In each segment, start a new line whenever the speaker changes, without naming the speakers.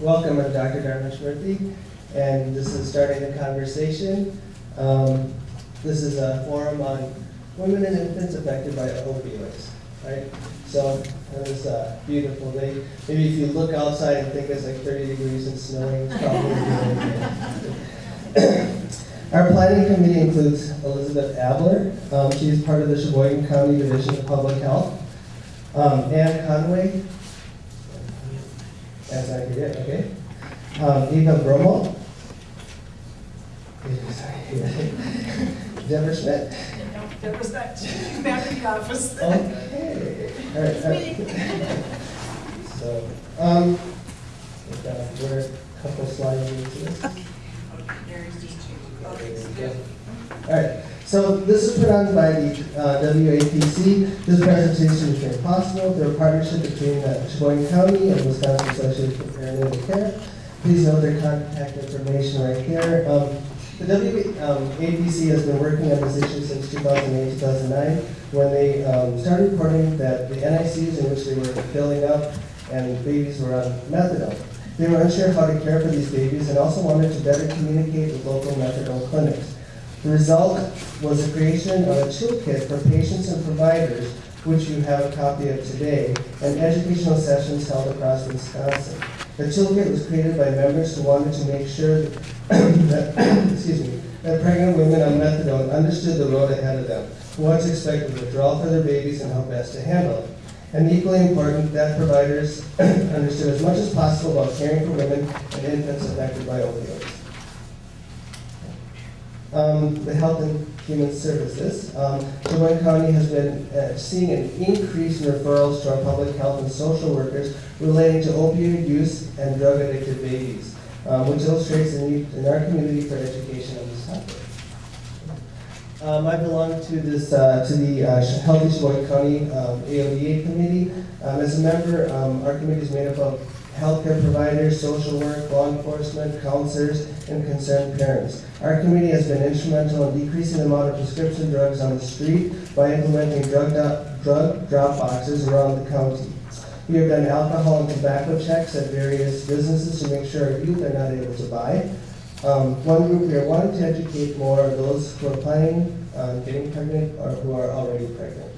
welcome, I'm Dr. Dharmesh Murthy, and this is starting the conversation. Um, This is a forum on women and infants affected by opioids, right? So, was a beautiful day. Maybe if you look outside and think it's like 30 degrees and snowing, it's probably a. Our planning committee includes Elizabeth Abler. Um, She is part of the Sheboygan County Division of Public Health. Um, Ann Conway. That's not good, okay. Um, Eva Bromo. Deborah Schmidt.
That was that, back in the office.
Okay. All right, all right. So, um, we've got- we're a couple slides into this. All right, so this is put on by the uh, WAPC. This presentation is made possible through a partnership between uh, Sheboygan County and Wisconsin Association for Perinatal Care. Please note their contact information right here. Um, The WAPC has been working on this issue since 2008, 2009, when they um, started reporting that the NICUs in which they were filling up and babies were on methadone. They were unsure how to care for these babies and also wanted to better communicate with local methadone clinics. The result was the creation of a toolkit for patients and providers, which you have a copy of today, and educational sessions held across Wisconsin. The toolkit was created by members who wanted to make sure that, excuse me, that pregnant women on methadone understood the road ahead of them, what to expect with withdrawal for their babies, and how best to handle it. And equally important, that providers understood as much as possible about caring for women and infants affected by opioids. Um, the Health and Human Services. Um, Sheboygan County has been uh, seeing an increase in referrals to our public health and social workers relating to opioid use and drug addicted babies, um, which illustrates the need in our community for education on this topic. Um, I belong to this, uh, to the uh, Healthy Sheboygan County um, AODA committee. Um, as a member, um, our committee is made up of healthcare providers, social work, law enforcement, counselors, and concerned parents. Our committee has been instrumental in decreasing the amount of prescription drugs on the street by implementing drug, drug drop boxes around the county. We have done alcohol and tobacco checks at various businesses to make sure our youth are not able to buy. Um, one group we are wanting to educate more are those who are planning on getting pregnant or who are already pregnant.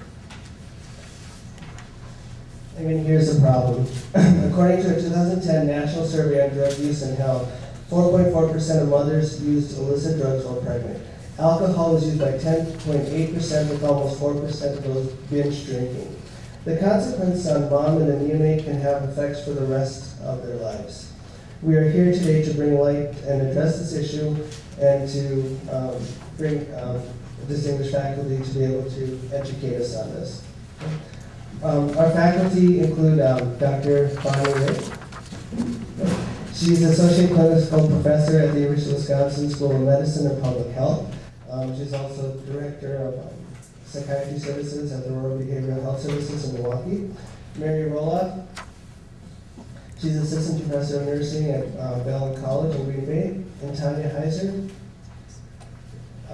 I mean, here's the problem. According to a 2010 National Survey on Drug Use and Health, 4.4% of mothers used illicit drugs while pregnant. Alcohol is used by 10.8% with almost 4% of those binge drinking. The consequences on mom and the neonate can have effects for the rest of their lives. We are here today to bring light and address this issue and to um, bring um, distinguished faculty to be able to educate us on this. Um, Our faculty include um, Dr. Bonnie Rick. She's Associate Clinical Professor at the University of Wisconsin School of Medicine and Public Health. Um, She's also Director of um, Psychiatry Services at the Aurora Behavioral Health Services in Milwaukee. Mary Roloff. She's Assistant Professor of Nursing at uh, Bellin College in Green Bay. And Tanya Heiser.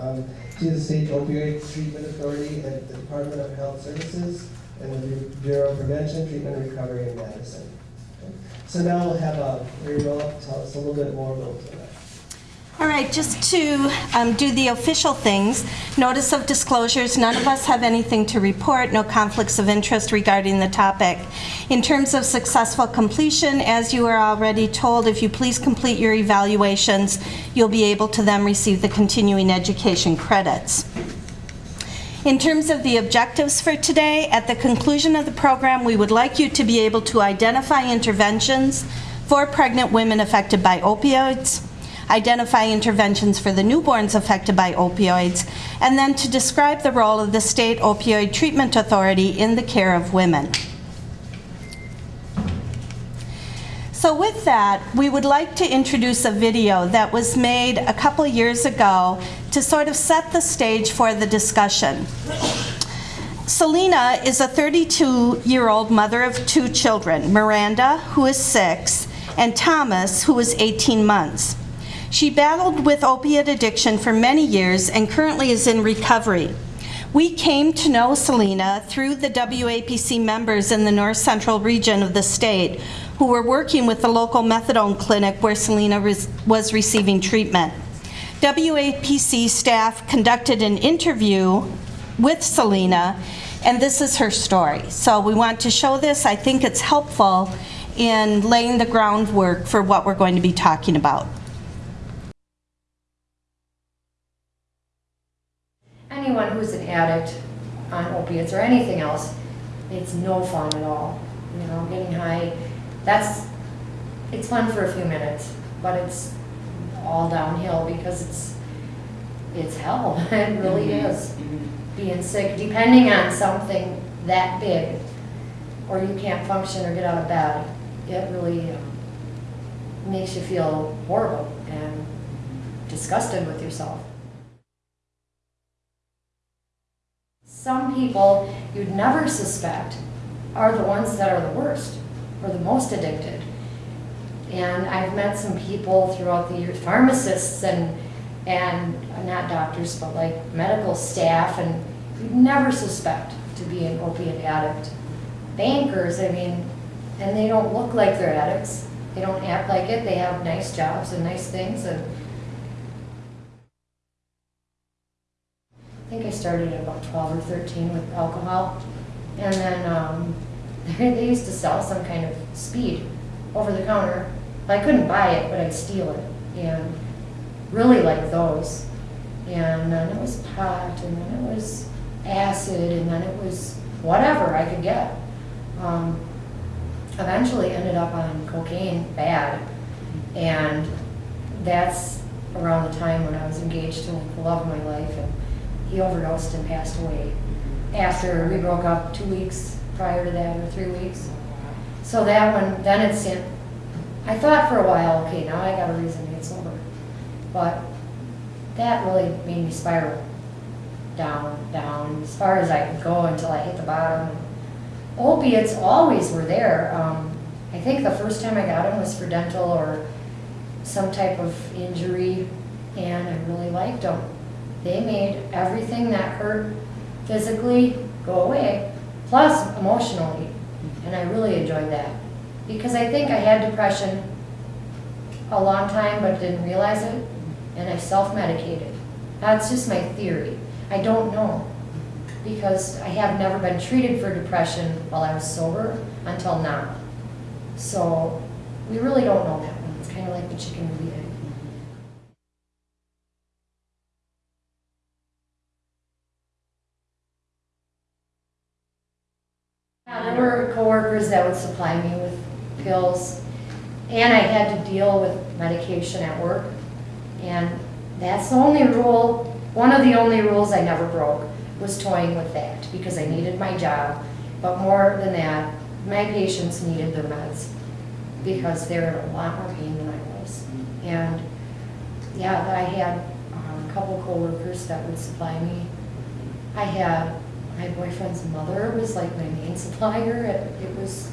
Um, She's the State Opioid Treatment Authority at the Department of Health Services and the Bureau of Prevention, Treatment, Recovery, and Medicine. Okay. So now we'll have uh, Mary Roloff tell us a little bit more about that.
All right, just to um, do the official things, notice of disclosures, none of us have anything to report, no conflicts of interest regarding the topic. In terms of successful completion, as you are already told, if you please complete your evaluations, you'll be able to then receive the continuing education credits. In terms of the objectives for today, at the conclusion of the program, we would like you to be able to identify interventions for pregnant women affected by opioids, identify interventions for the newborns affected by opioids, and then to describe the role of the State Opioid Treatment Authority in the care of women. So with that, we would like to introduce a video that was made a couple years ago to sort of set the stage for the discussion. Selena is a 32-year-old mother of two children, Miranda, who is six, and Thomas, who is 18 months. She battled with opiate addiction for many years and currently is in recovery. We came to know Selena through the WAPC members in the north central region of the state who were working with the local methadone clinic where Selena was receiving treatment. WAPC staff conducted an interview with Selena, and this is her story. So we want to show this. I think it's helpful in laying the groundwork for what we're going to be talking about.
anyone who's an addict on opiates or anything else, it's no fun at all. You know, getting high, that's, it's fun for a few minutes, but it's all downhill because it's, it's hell. It really is. Being sick, depending on something that big, or you can't function or get out of bed, it really um, makes you feel horrible and disgusted with yourself. Some people you'd never suspect are the ones that are the worst or the most addicted. And I've met some people throughout the years, pharmacists and, and not doctors, but like medical staff, and you'd never suspect to be an opiate addict. Bankers, I mean, and they don't look like they're addicts. They don't act like it. They have nice jobs and nice things and I think I started at about 12 or 13 with alcohol. And then um, they used to sell some kind of speed over the counter. I couldn't buy it, but I'd steal it. And really like those. And then it was pot, and then it was acid, and then it was whatever I could get. Um, eventually ended up on cocaine bad. And that's around the time when I was engaged to the love of my life. And he overdosed and passed away after we broke up two weeks prior to that, or three weeks. So that one, then it's in, I thought for a while, okay, now I got a reason to get sober. But that really made me spiral down, down, as far as I could go until I hit the bottom. Opiates always were there. Um, I think the first time I got them was for dental or some type of injury, and I really liked them. They made everything that hurt physically go away, plus emotionally, and I really enjoyed that. Because I think I had depression a long time but didn't realize it, and I self-medicated. That's just my theory. I don't know, because I have never been treated for depression while I was sober until now. So, we really don't know that one. It's kind of like the chicken or coworkers that would supply me with pills, and I had to deal with medication at work. And that's the only rule, one of the only rules I never broke, was toying with that, because I needed my job. But more than that, my patients needed their meds, because they were in a lot more pain than I was. And, yeah, I had um, a couple coworkers that would supply me. I had my boyfriend's mother was like my main supplier. It, it was,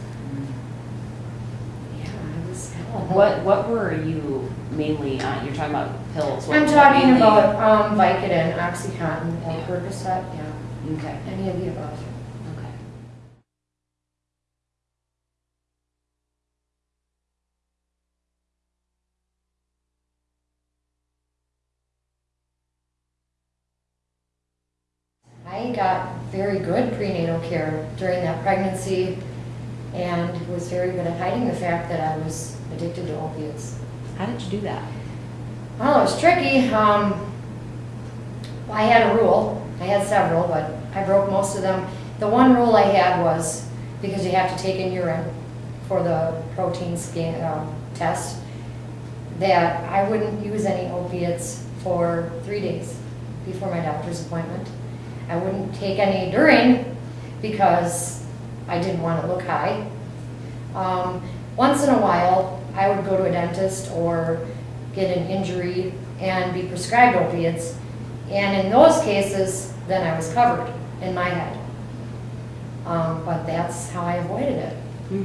yeah, it was hell.
What, what were you mainly on? You're talking about pills. What-
I'm talking
mainly-
about um, Vicodin, OxyContin, or Percocet, yeah,
Okay,
any of the above. Very good prenatal care during that pregnancy and was very good at hiding the fact that I was addicted to opiates.
How did you do that?
Well, it was tricky. Um, I had a rule. I had several, but I broke most of them. The one rule I had was because you have to take in urine for the protein scan um, test, that I wouldn't use any opiates for three days before my doctor's appointment. I wouldn't take any during because I didn't want to look high. Um, once in a while, I would go to a dentist or get an injury and be prescribed opiates. And in those cases, then I was covered in my head. Um, but that's how I avoided it.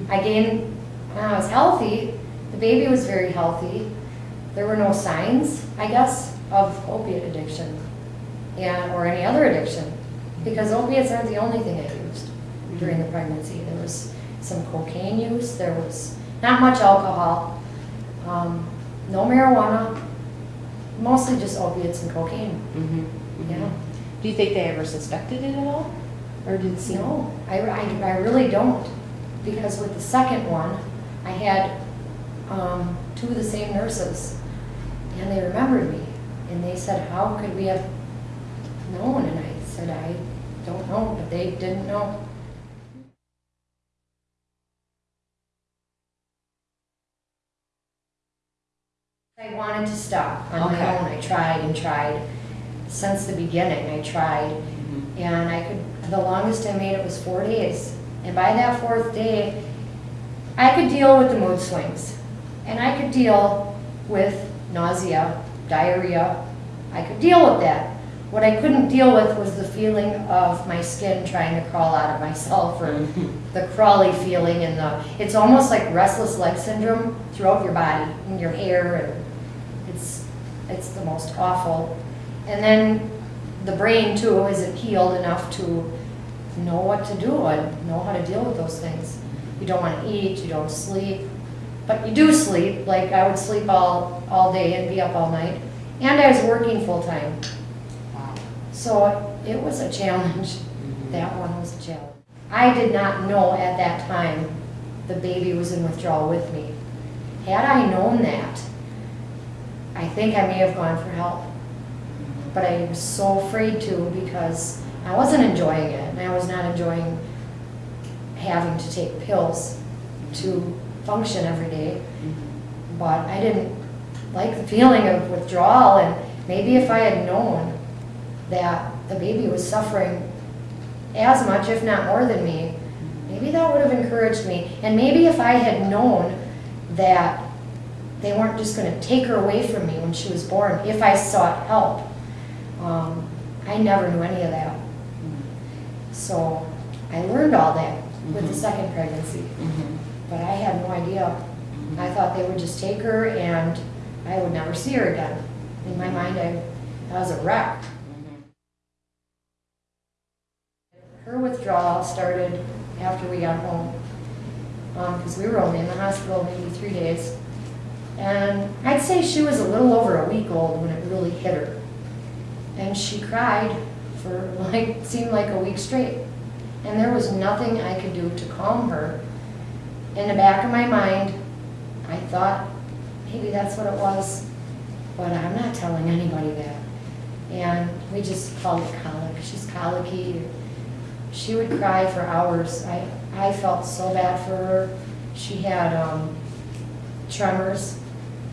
I gained, when I was healthy, the baby was very healthy. There were no signs, I guess, of opiate addiction and, or any other addiction. Because opiates aren't the only thing I used during the pregnancy. There was some cocaine use, there was not much alcohol, um, no marijuana, mostly just opiates and cocaine,
Mhm.
yeah.
Do you think they ever suspected it at all? Or did it seem?
No, I, I, I really don't, because with the second one, I had, um, two of the same nurses, and they remembered me, and they said, how could we have known? And I said, I don't know, but they didn't know. I wanted to stop on my own, I tried and tried, since the beginning, I tried,
Mhm.
and I could, the longest I made it was four days. And by that fourth day, I could deal with the mood swings. And I could deal with nausea, diarrhea. I could deal with that. What I couldn't deal with was the feeling of my skin trying to crawl out of myself or mm-hmm. the crawly feeling and the, it's almost like restless leg syndrome throughout your body and your hair and it's, it's the most awful. And then the brain too isn't healed enough to know what to do and know how to deal with those things. You don't want to eat, you don't sleep, but you do sleep. Like I would sleep all, all day and be up all night. And I was working full time. So it was a challenge.
Mhm.
That one was a challenge. I did not know at that time the baby was in withdrawal with me. Had I known that, I think I may have gone for help. Mm-hmm. But I was so afraid to because I wasn't enjoying it and I was not enjoying having to take pills to mm-hmm. function every day.
Mm-hmm.
But I didn't like the feeling of withdrawal and maybe if I had known that the baby was suffering as much, if not more than me, maybe that would have encouraged me. And maybe if I had known that they weren't just gonna take her away from me when she was born, if I sought help. Um, I never knew any of that. So I learned all that with the
Mhm.
second pregnancy,
Mhm.
but I had no idea. I thought they would just take her and I would never see her again. In my mind, I, I was a wreck. Her withdrawal started after we got home, um, because we were only in the hospital maybe three days. And I'd say she was a little over a week old when it really hit her. And she cried for like, seemed like a week straight. And there was nothing I could do to calm her. In the back of my mind, I thought, maybe that's what it was, but I'm not telling anybody that. And we just called it colic. She's colicky. She would cry for hours. I, I felt so bad for her. She had um, tremors,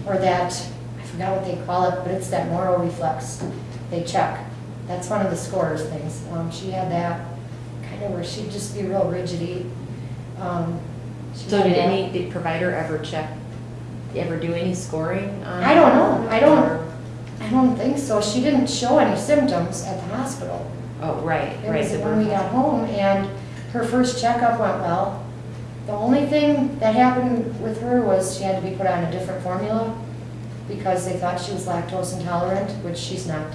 or that, I forgot what they call it, but it's that Moro reflex they check. That's one of the scorers things. Um, she had that, kind of where she'd just be real rigidity. Um,
So did
that.
any, did provider ever check, ever do any scoring on?
I don't know. I don't- I don't think so. She didn't show any symptoms at the hospital.
Oh, right,
It
right.
was
the
when we got home and her first checkup went well. The only thing that happened with her was she had to be put on a different formula because they thought she was lactose intolerant, which she's not.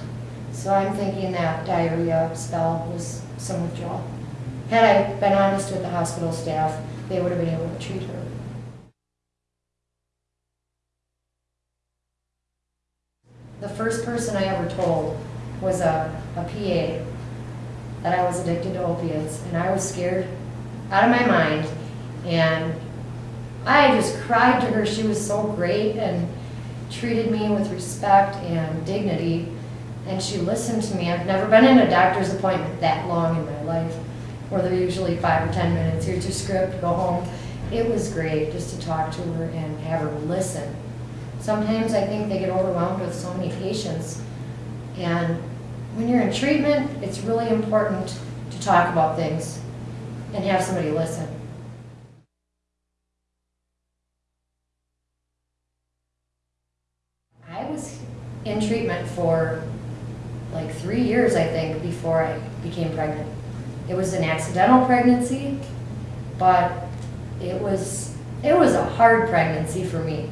So I'm thinking that diarrhea spell was some withdrawal. Had I been honest with the hospital staff, they would have been able to treat her. The first person I ever told was a, a PA that I was addicted to opiates, and I was scared out of my mind. And I just cried to her. She was so great and treated me with respect and dignity. And she listened to me. I've never been in a doctor's appointment that long in my life, where they're usually five or 10 minutes. Here's your script, go home. It was great just to talk to her and have her listen. Sometimes I think they get overwhelmed with so many patients. And when you're in treatment, it's really important to talk about things and have somebody listen. I was in treatment for like three years, I think, before I became pregnant. It was an accidental pregnancy, but it was, it was a hard pregnancy for me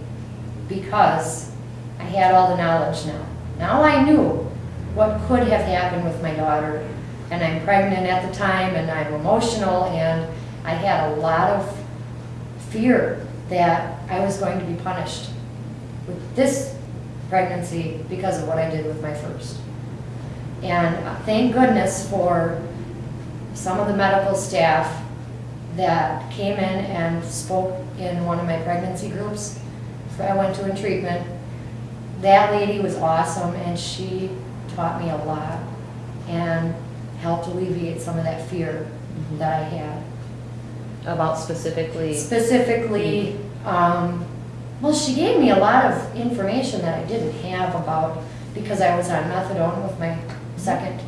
because I had all the knowledge now. Now I knew what could have happened with my daughter. And I'm pregnant at the time and I'm emotional and I had a lot of fear that I was going to be punished with this pregnancy because of what I did with my first. And uh, thank goodness for some of the medical staff that came in and spoke in one of my pregnancy groups. I went to in treatment. That lady was awesome and she taught me a lot and helped alleviate some of that fear that I had.
About specifically,
Specifically, um, well, she gave me a lot of information that I didn't have about, because I was on methadone with my second,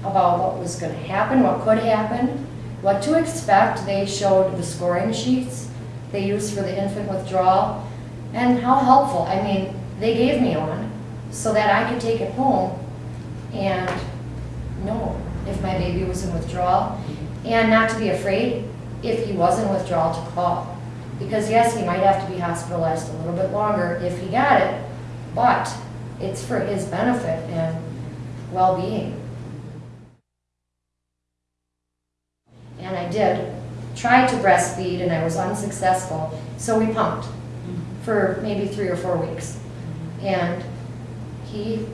about what was gonna happen, what could happen, what to expect. They showed the scoring sheets they used for the infant withdrawal, and how helpful. I mean, they gave me one so that I could take it home and know if my baby was in withdrawal, and not to be afraid if he was in withdrawal to call. Because yes, he might have to be hospitalized a little bit longer if he got it, but it's for his benefit and well-being. And I did, try to breastfeed and I was unsuccessful, so we pumped for maybe three or four weeks. And he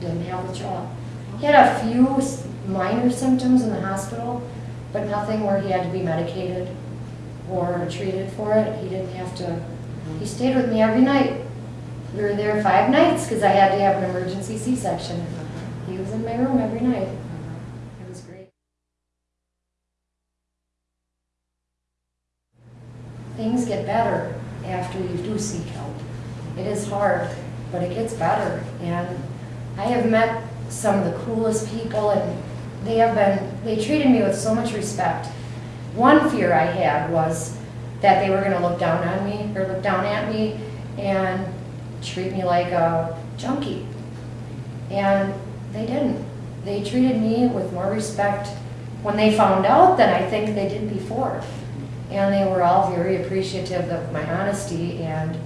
didn't have withdrawal. He had a few minor symptoms in the hospital, but nothing where he had to be medicated or treated for it. He didn't have to, he stayed with me every night. We were there five nights because I had to have an emergency C-section. He was in my room every night. Uh-huh. It was great. Things get better after you do seek help. It is hard, but it gets better. And I have met some of the coolest people and they have been, they treated me with so much respect. One fear I had was that they were gonna look down on me, or look down at me, and treat me like a junkie. And they didn't. They treated me with more respect when they found out than I think they did before. And they were all very appreciative of my honesty, and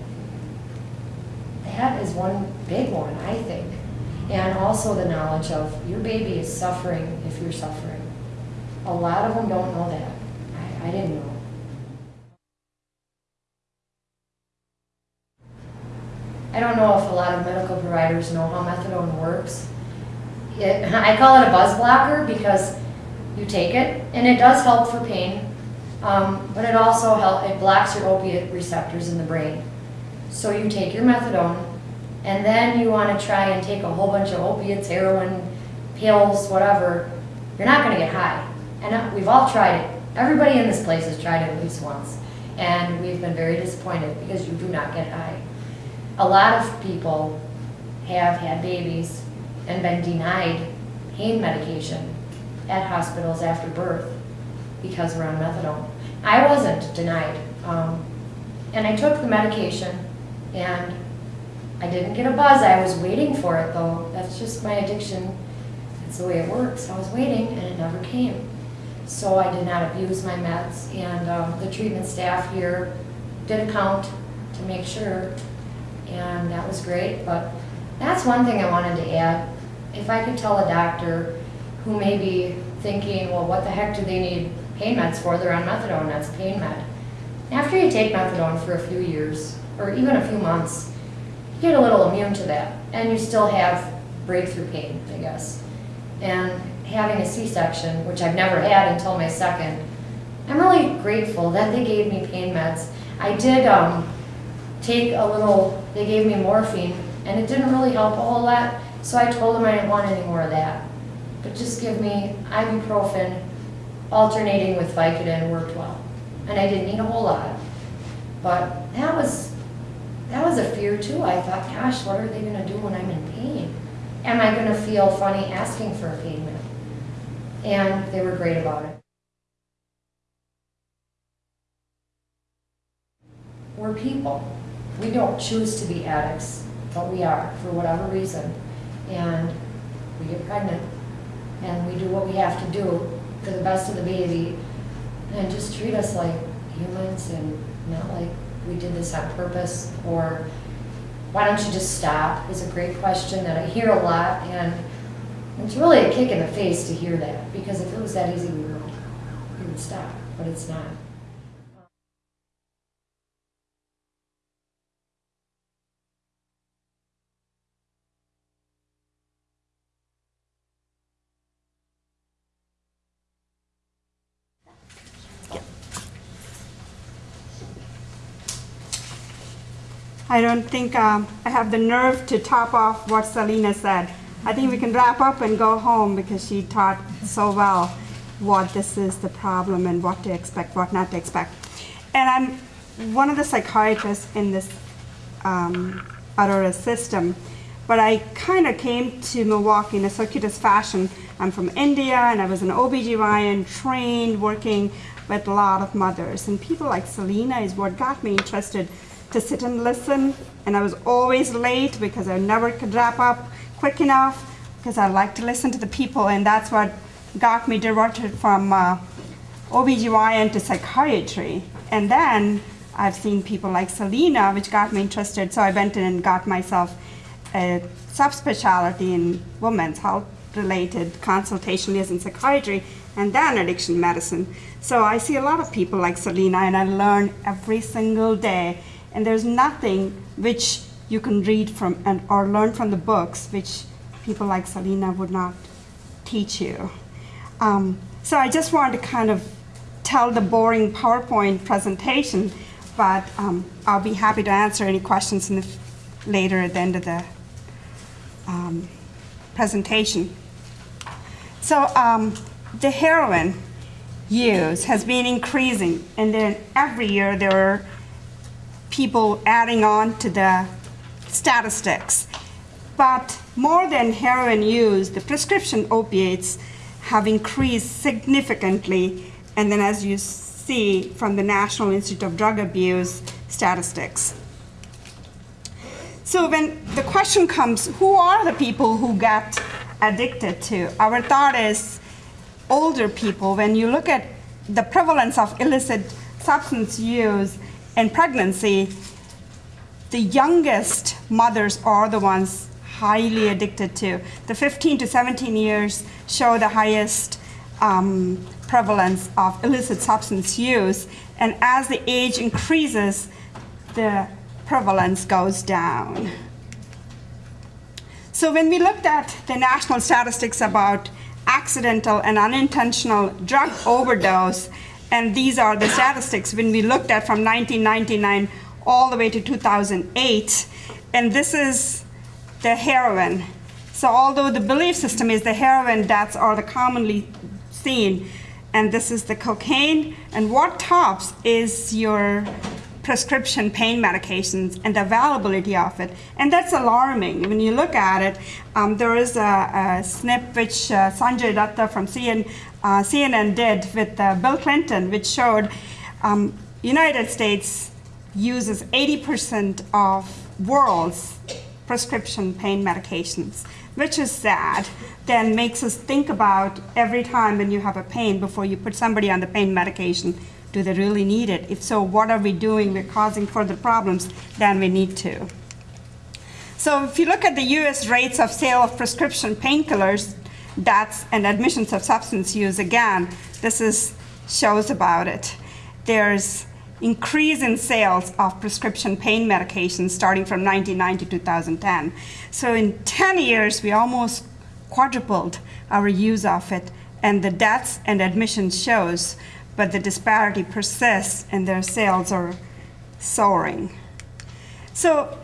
that is one big one, I think. And also the knowledge of your baby is suffering if you're suffering. A lot of them don't know that. I, I didn't know. I don't know if a lot of medical providers know how methadone works. It, I call it a buzz blocker because you take it and it does help for pain, um, but it also help, it blocks your opiate receptors in the brain. So you take your methadone and then you want to try and take a whole bunch of opiates, heroin, pills, whatever, you're not going to get high. And uh, we've all tried it. Everybody in this place has tried it at least once. And we've been very disappointed because you do not get high. A lot of people have had babies and been denied pain medication at hospitals after birth because we're on methadone. I wasn't denied. Um, and I took the medication and I didn't get a buzz. I was waiting for it though. That's just my addiction. It's the way it works. I was waiting and it never came. So I did not abuse my meds and um, the treatment staff here did a count to make sure and that was great. But that's one thing I wanted to add. If I could tell a doctor who may be thinking, well, what the heck do they need pain meds for? They're on methadone, that's pain med. After you take methadone for a few years, or even a few months, you get a little immune to that, and you still have breakthrough pain, I guess. And having a C-section, which I've never had until my second, I'm really grateful that they gave me pain meds. I did um, take a little, they gave me morphine, and it didn't really help a whole lot, so I told them I didn't want any more of that. But just give me ibuprofen alternating with Vicodin worked well. And I didn't need a whole lot. But that was, that was a fear too. I thought, gosh, what are they gonna do when I'm in pain? Am I gonna feel funny asking for a pain? And they were great about it. We're people. We don't choose to be addicts, but we are for whatever reason. And we get pregnant and we do what we have to do for the best of the baby and just treat us like humans and not like we did this on purpose or why don't you just stop is a great question that I hear a lot and it's really a kick in the face to hear that because if it was that easy we would, stop, but it's not.
I don't think um, I have the nerve to top off what Selena said. I think we can wrap up and go home because she taught so well what this is the problem and what to expect, what not to expect. And I'm one of the psychiatrists in this um, Aurora system, but I kind of came to Milwaukee in a circuitous fashion. I'm from India and I was an OBGYN trained working with a lot of mothers. And people like Selena is what got me interested to sit and listen. And I was always late because I never could wrap up quick enough because I like to listen to the people. And that's what got me directed from uh, OBGYN to psychiatry. And then I've seen people like Selena, which got me interested. So I went in and got myself a subspecialty in women's health related consultation is in psychiatry and then addiction medicine. So I see a lot of people like Selena and I learn every single day. And there's nothing which you can read from and or learn from the books which people like Selena would not teach you. Um, so I just wanted to kind of tell the boring PowerPoint presentation, but um, I'll be happy to answer any questions in the, later at the end of the um, presentation. So um, the heroin use has been increasing, and then every year there are people adding on to the statistics. But more than heroin use, the prescription opiates have increased significantly, and then as you see from the National Institute of Drug Abuse statistics. So when the question comes, who are the people who get addicted to? Our thought is older people. When you look at the prevalence of illicit substance use in pregnancy, the youngest mothers are the ones highly addicted to. The 15 to 17 years show the highest um, prevalence of illicit substance use. And as the age increases, the prevalence goes down. So when we looked at the national statistics about accidental and unintentional drug overdose, and these are the statistics. When we looked at from 1999 all the way to 2008, and this is the heroin. So although the belief system is the heroin deaths are the commonly seen, and this is the cocaine, and what tops is your prescription pain medications and the availability of it. And that's alarming. When you look at it, um, there is a, a snip which uh, Sanjay Gupta from CN, uh, CNN did with uh, Bill Clinton, which showed um, United States uses 80% of world's prescription pain medications, which is sad. Then makes us think about every time when you have a pain before you put somebody on the pain medication, do they really need it? If so, what are we doing? We're causing further problems than we need to. So if you look at the US rates of sale of prescription painkillers, deaths, and admissions of substance use, again, this is shows about it. There's increase in sales of prescription pain medications starting from 1990 to 2010. So in 10 years, we almost quadrupled our use of it, and the deaths and admissions shows but the disparity persists and their sales are soaring. So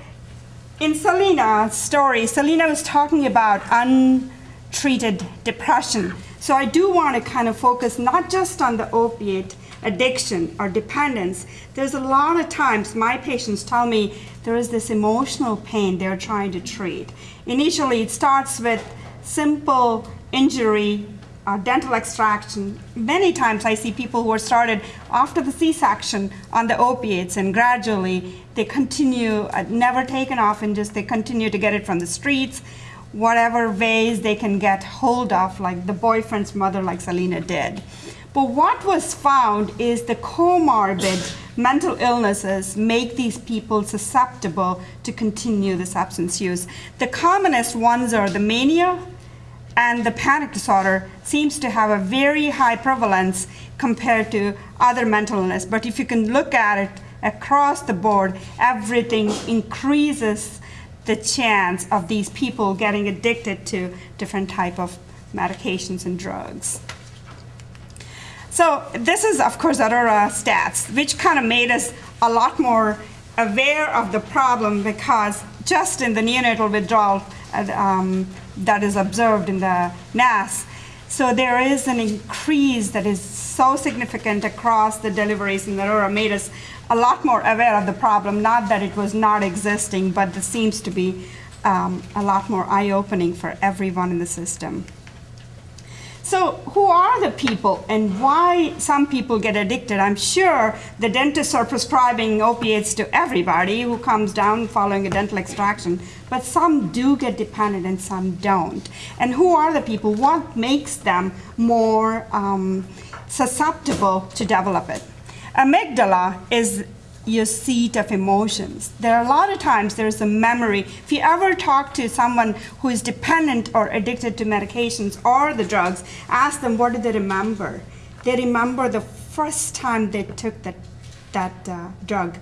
in Selena's story, Selena was talking about untreated depression. So I do want to kind of focus not just on the opiate addiction or dependence. There's a lot of times my patients tell me there is this emotional pain they're trying to treat. Initially, it starts with simple injury uh, dental extraction. Many times I see people who are started after the C-section on the opiates and gradually they continue, uh, never taken off and just they continue to get it from the streets, whatever ways they can get hold of, like the boyfriend's mother like Selena did. But what was found is the comorbid mental illnesses make these people susceptible to continue the substance use. The commonest ones are the mania, and the panic disorder seems to have a very high prevalence compared to other mental illness. But if you can look at it across the board, everything increases the chance of these people getting addicted to different type of medications and drugs. So this is, of course, Aurora stats, which kind of made us a lot more aware of the problem because just in the neonatal withdrawal uh, um, that is observed in the NAS, so there is an increase that is so significant across the deliveries in the Aurora made us a lot more aware of the problem. Not that it was not existing, but this seems to be um, a lot more eye-opening for everyone in the system. So who are the people and why some people get addicted? I'm sure the dentists are prescribing opiates to everybody who comes down following a dental extraction, but some do get dependent and some don't. And who are the people? What makes them more um, susceptible to develop it? Amygdala is your seat of emotions. There are a lot of times there's a memory. If you ever talk to someone who is dependent or addicted to medications or the drugs, ask them what do they remember. They remember the first time they took that, that uh, drug.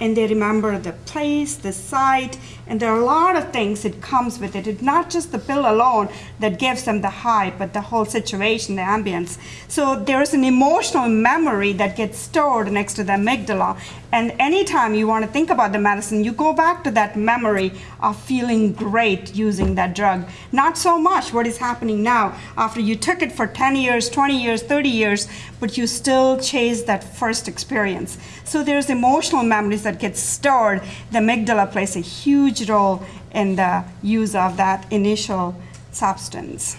And they remember the place, the site, and there are a lot of things that comes with it. It's not just the pill alone that gives them the high, but the whole situation, the ambience. So there's an emotional memory that gets stored next to the amygdala. And anytime you want to think about the medicine, you go back to that memory of feeling great using that drug. Not so much what is happening now after you took it for 10 years, 20 years, 30 years, but you still chase that first experience. So there's emotional memories that get stored. The amygdala plays a huge role in the use of that initial substance.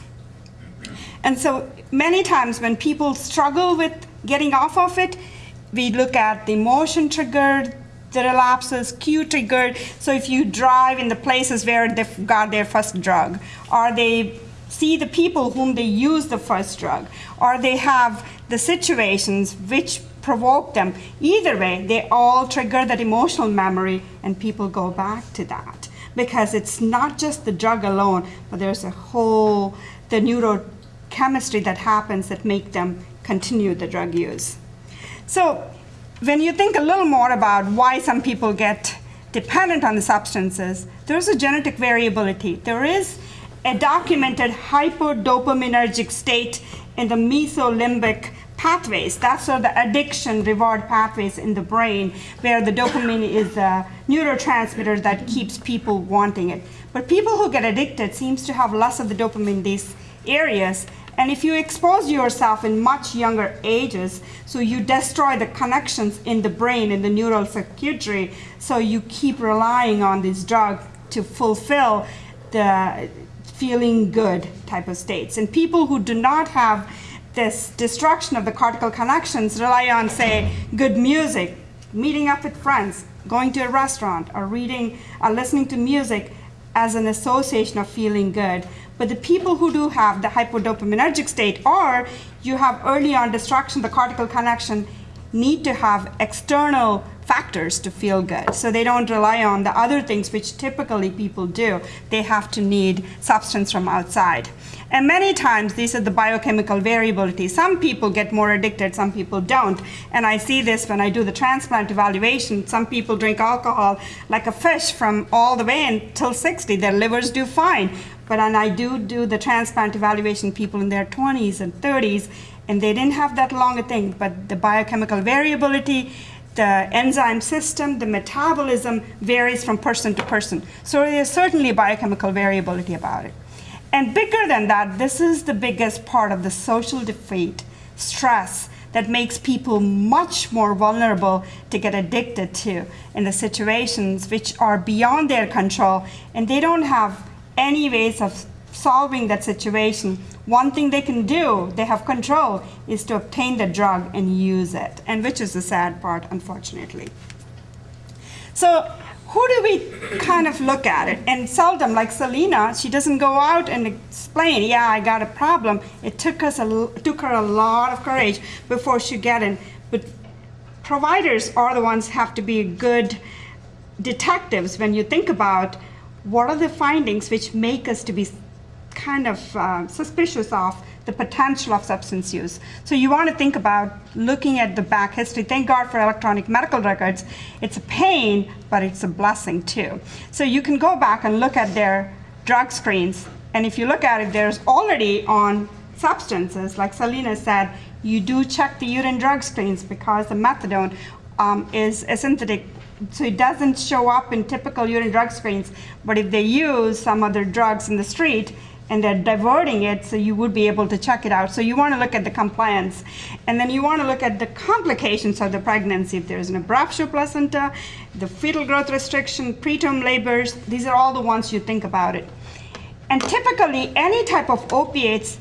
And so many times when people struggle with getting off of it, we look at the emotion triggered, the relapses, cue triggered. So if you drive in the places where they've got their first drug, or they see the people whom they use the first drug, or they have the situations which provoke them. Either way, they all trigger that emotional memory, and people go back to that because it's not just the drug alone, but there's a whole the neurochemistry that happens that make them continue the drug use. So when you think a little more about why some people get dependent on the substances, there's a genetic variability. There is a documented hypodopaminergic state in the mesolimbic pathways. That's sort of the addiction reward pathways in the brain where the dopamine is a neurotransmitter that keeps people wanting it. But people who get addicted seems to have less of the dopamine in these areas and if you expose yourself in much younger ages, so you destroy the connections in the brain, in the neural circuitry, so you keep relying on this drug to fulfill the feeling good type of states. And people who do not have this destruction of the cortical connections rely on, say, good music, meeting up with friends, going to a restaurant, or reading or listening to music as an association of feeling good. But the people who do have the hypodopaminergic state, or you have early on destruction, the cortical connection, need to have external factors to feel good. So they don't rely on the other things which typically people do. They have to need substance from outside. And many times these are the biochemical variability. Some people get more addicted, some people don't. And I see this when I do the transplant evaluation. Some people drink alcohol like a fish from all the way until 60. Their livers do fine. But and I do do the transplant evaluation people in their 20s and 30s, and they didn't have that long a thing. But the biochemical variability, the enzyme system, the metabolism varies from person to person. So there's certainly biochemical variability about it. And bigger than that, this is the biggest part of the social defeat, stress, that makes people much more vulnerable to get addicted to in the situations which are beyond their control and they don't have any ways of solving that situation, one thing they can do, they have control, is to obtain the drug and use it, and which is the sad part, unfortunately. So who do we kind of look at it? And seldom, like Selena, she doesn't go out and explain, yeah, I got a problem. It took us a, took her a lot of courage before she got in. But providers are the ones have to be good detectives when you think about what are the findings which make us to be kind of uh, suspicious of the potential of substance use. So you want to think about looking at the back history. Thank God for electronic medical records. It's a pain, but it's a blessing too. So you can go back and look at their drug screens. And if you look at it, there's already on substances, like Selena said, you do check the urine drug screens because the methadone um, is a synthetic so it doesn't show up in typical urine drug screens. But if they use some other drugs in the street and they're diverting it, so you would be able to check it out. So you want to look at the compliance. And then you want to look at the complications of the pregnancy. If there's an abruptio placenta, the fetal growth restriction, preterm labors, these are all the ones you think about it. And typically, any type of opiates,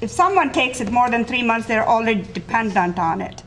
if someone takes it more than three months, they're already dependent on it.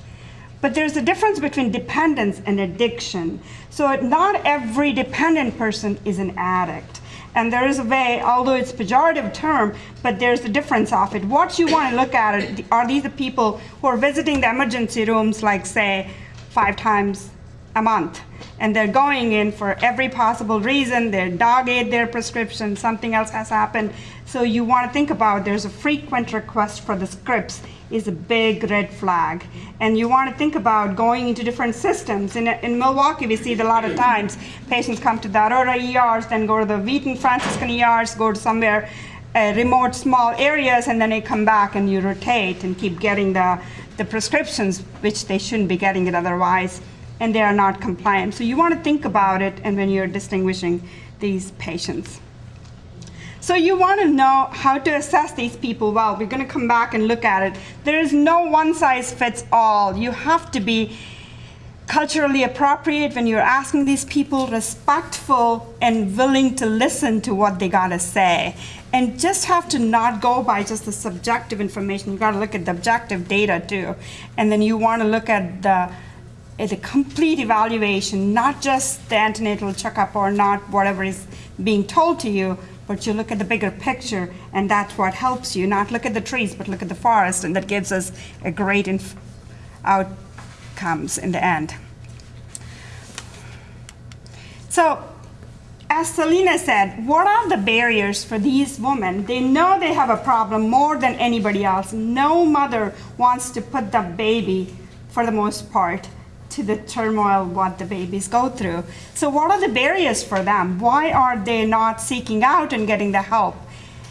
But there's a difference between dependence and addiction. So not every dependent person is an addict. And there is a way, although it's pejorative term, but there's a difference of it. What you want to look at are these the people who are visiting the emergency rooms, like say, five times a month? And they're going in for every possible reason, their dog ate their prescription, something else has happened. So you want to think about there's a frequent request for the scripts is a big red flag. And you want to think about going into different systems. In, in Milwaukee, we see it a lot of times. Patients come to the Aurora ERs, then go to the Wheaton Franciscan ERs, go to somewhere uh, remote small areas, and then they come back and you rotate and keep getting the, the prescriptions, which they shouldn't be getting it otherwise, and they are not compliant. So you want to think about it and when you're distinguishing these patients. So you want to know how to assess these people well. We're going to come back and look at it. There is no one size fits all. You have to be culturally appropriate when you're asking these people, respectful and willing to listen to what they got to say. And just have to not go by just the subjective information. You got to look at the objective data too. And then you want to look at the complete evaluation, not just the antenatal checkup or not whatever is being told to you, but you look at the bigger picture, and that's what helps you. Not look at the trees, but look at the forest, and that gives us a great outcomes in the end. So, as Selena said, what are the barriers for these women? They know they have a problem more than anybody else. No mother wants to put the baby, for the most part, to the turmoil what the babies go through. So what are the barriers for them? Why are they not seeking out and getting the help?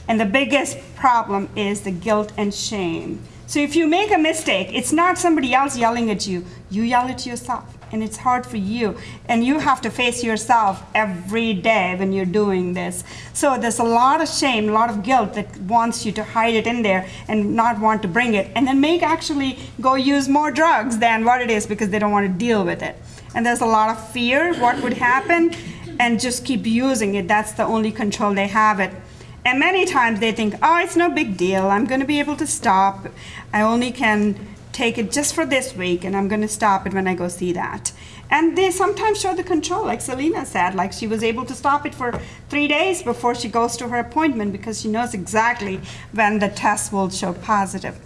And the biggest problem is the guilt and shame. So if you make a mistake, it's not somebody else yelling at you. You yell at yourself and it's hard for you. And you have to face yourself every day when you're doing this. So there's a lot of shame, a lot of guilt that wants you to hide it in there and not want to bring it. And then make actually go use more drugs than what it is because they don't want to deal with it. And there's a lot of fear, what would happen, and just keep using it. That's the only control they have it. And many times they think, oh, it's no big deal. I'm going to be able to stop. I only can take it just for this week and I'm going to stop it when I go see that. And they sometimes show the control, like Selena said, like she was able to stop it for three days before she goes to her appointment because she knows exactly when the test will show positive.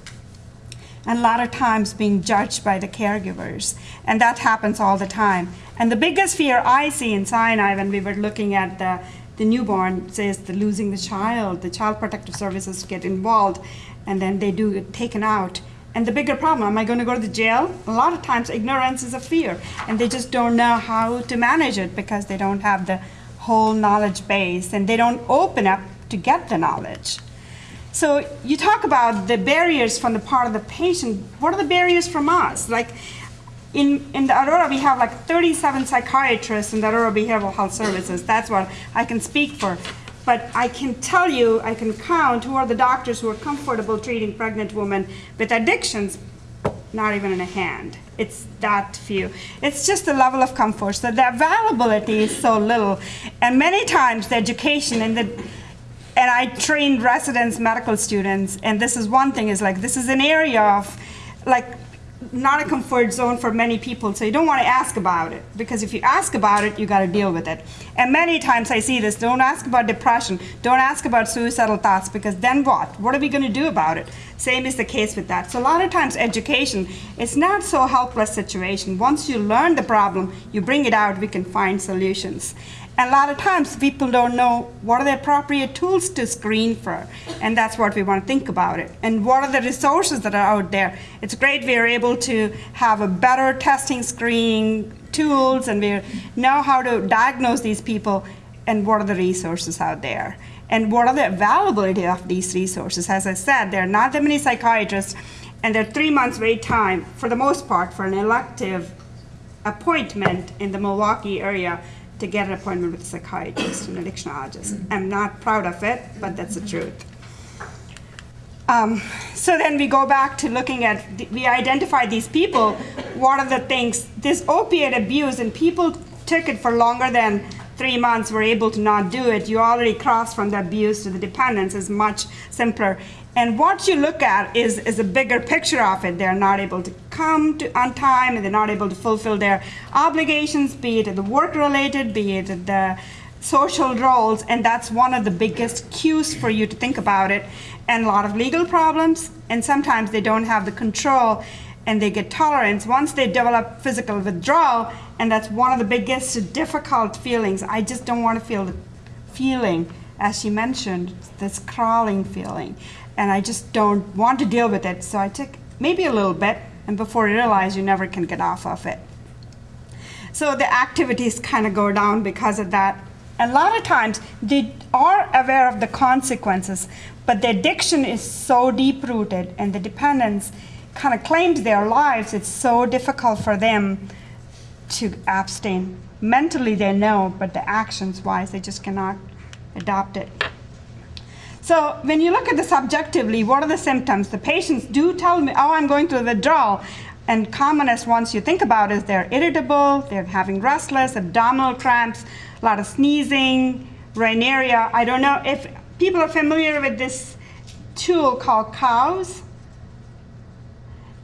And a lot of times being judged by the caregivers. And that happens all the time. And the biggest fear I see in Sinai when we were looking at the, the newborn says the losing the child, the child protective services get involved, and then they do get taken out and the bigger problem, am I going to go to the jail? A lot of times, ignorance is a fear, and they just don't know how to manage it because they don't have the whole knowledge base and they don't open up to get the knowledge. So you talk about the barriers from the part of the patient. What are the barriers from us? Like in, in the Aurora, we have like 37 psychiatrists in the Aurora Behavioral Health Services. That's what I can speak for. But I can tell you, I can count who are the doctors who are comfortable treating pregnant women with addictions, not even in a hand. It's that few. It's just the level of comfort. So the availability is so little. And many times the education and the and I train residents, medical students, and this is one thing is like this is an area of like not a comfort zone for many people, so you don't want to ask about it because if you ask about it, you got to deal with it. And many times I see this don't ask about depression, don't ask about suicidal thoughts because then what? What are we going to do about it? Same is the case with that. So a lot of times education is not so helpless situation. Once you learn the problem, you bring it out, we can find solutions. And a lot of times people don't know what are the appropriate tools to screen for. And that's what we want to think about it. And what are the resources that are out there? It's great we are able to have a better testing screening tools and we know how to diagnose these people and what are the resources out there. And what are the availability of these resources? As I said, there are not that many psychiatrists and there are three months wait time for the most part for an elective appointment in the Milwaukee area to get an appointment with a psychiatrist and addictionologist. I'm not proud of it, but that's the truth. Um, so then we go back to looking at, we identify these people, what are the things, this opiate abuse, and people took it for longer than three months, were able to not do it. You already crossed from the abuse to the dependence is much simpler. And what you look at is, is a bigger picture of it. They're not able to come to, on time, and they're not able to fulfill their obligations, be it the work-related, be it the social roles, and that's one of the biggest cues for you to think about it. And a lot of legal problems, and sometimes they don't have the control and they get tolerance. Once they develop physical withdrawal, and that's one of the biggest difficult feelings. I just don't want to feel the feeling, as she mentioned, this crawling feeling. And I just don't want to deal with it. So I took maybe a little bit, and before you realize, you never can get off of it. So the activities kind of go down because of that. A lot of times they are aware of the consequences, but the addiction is so deep rooted and the dependence kind of claims their lives, it's so difficult for them to abstain. Mentally they know, but the actions wise, they just cannot adopt it. So when you look at this subjectively, what are the symptoms? The patients do tell me, oh, I'm going through withdrawal. And commonest ones you think about is they're irritable, they're having restless, abdominal cramps, a lot of sneezing, rhinorrhea. I don't know if people are familiar with this tool called COWS.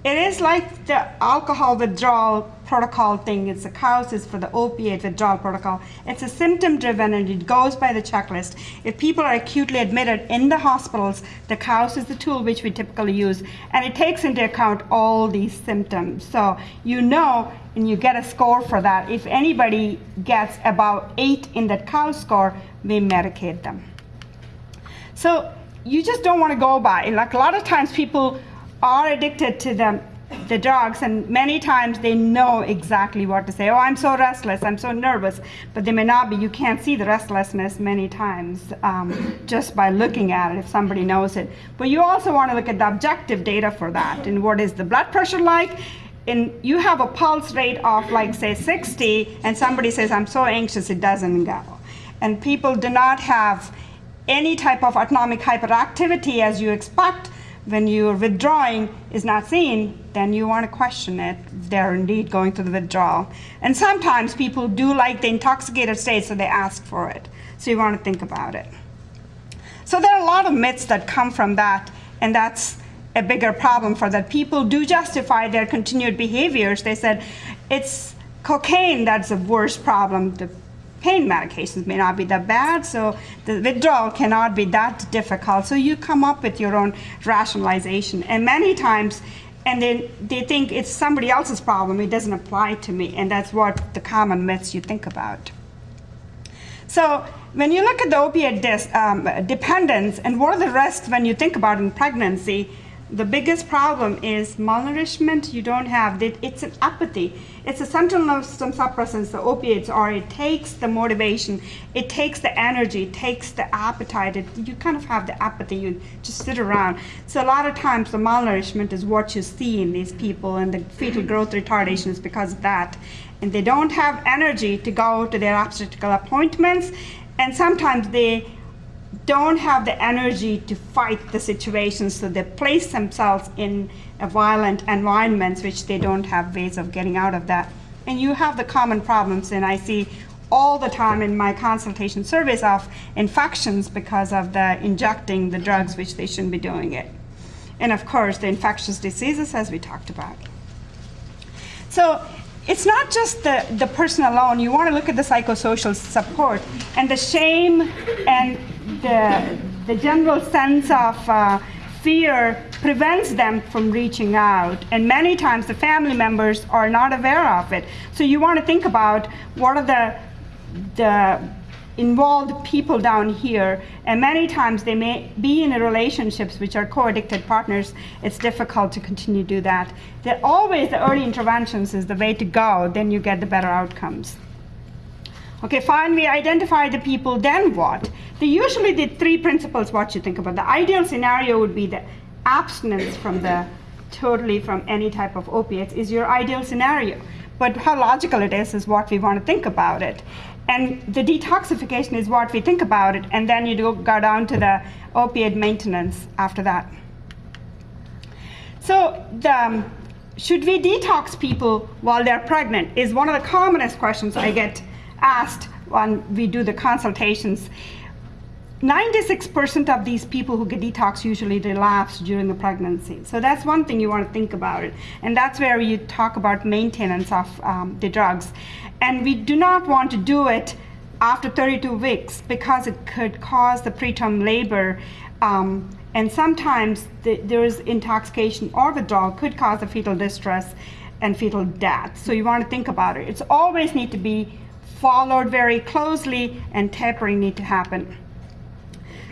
It is like the alcohol withdrawal protocol thing. It's the COWS is for the opiate withdrawal protocol. It's a symptom driven and it goes by the checklist. If people are acutely admitted in the hospitals, the COWS is the tool which we typically use and it takes into account all these symptoms. So you know and you get a score for that. If anybody gets about eight in that COWS score, we medicate them. So you just don't want to go by. Like a lot of times people are addicted to the, the drugs and many times they know exactly what to say. Oh, I'm so restless, I'm so nervous, but they may not be. You can't see the restlessness many times um, just by looking at it if somebody knows it. But you also want to look at the objective data for that and what is the blood pressure like? And you have a pulse rate of like say 60 and somebody says, I'm so anxious, it doesn't go. And people do not have any type of autonomic hyperactivity as you expect when you're withdrawing is not seen, then you want to question it. They're indeed going through the withdrawal. And sometimes people do like the intoxicated state, so they ask for it. So you want to think about it. So there are a lot of myths that come from that, and that's a bigger problem for that. People do justify their continued behaviors. They said it's cocaine that's the worst problem. The pain medications may not be that bad, so the withdrawal cannot be that difficult. So you come up with your own rationalization. And many times, and then they think it's somebody else's problem, it doesn't apply to me. And that's what the common myths you think about. So when you look at the opiate dis, um, dependence and what are the risks when you think about in pregnancy, the biggest problem is malnourishment. You don't have it. It's an apathy. It's a central nervous system suppressants, the opiates are. It takes the motivation, it takes the energy, it takes the appetite. It, you kind of have the apathy. You just sit around. So a lot of times the malnourishment is what you see in these people, and the fetal mm-hmm. growth retardation is because of that. And they don't have energy to go to their obstetrical appointments, and sometimes they don't have the energy to fight the situation, so they place themselves in a violent environments which they don't have ways of getting out of that. And you have the common problems, and I see all the time in my consultation surveys of infections because of the injecting the drugs which they shouldn't be doing it. And of course, the infectious diseases as we talked about. So it's not just the, the person alone. You want to look at the psychosocial support and the shame and the, the general sense of uh, fear prevents them from reaching out. And many times the family members are not aware of it. So you want to think about what are the, the involved people down here and many times they may be in relationships which are co-addicted partners. It's difficult to continue to do that. That always the early interventions is the way to go then you get the better outcomes. Okay fine we identify the people then what? They usually the three principles what you think about. The ideal scenario would be the abstinence from the totally from any type of opiates is your ideal scenario. But how logical it is is what we want to think about it. And the detoxification is what we think about it, and then you do go down to the opiate maintenance after that. So, the, um, should we detox people while they're pregnant? Is one of the commonest questions I get asked when we do the consultations. 96% of these people who get detox usually relapse during the pregnancy. So that's one thing you want to think about it. And that's where you talk about maintenance of um, the drugs. And we do not want to do it after 32 weeks because it could cause the preterm labor. Um, and sometimes the, there is intoxication or withdrawal could cause a fetal distress and fetal death. So you want to think about it. It's always need to be followed very closely and tapering need to happen.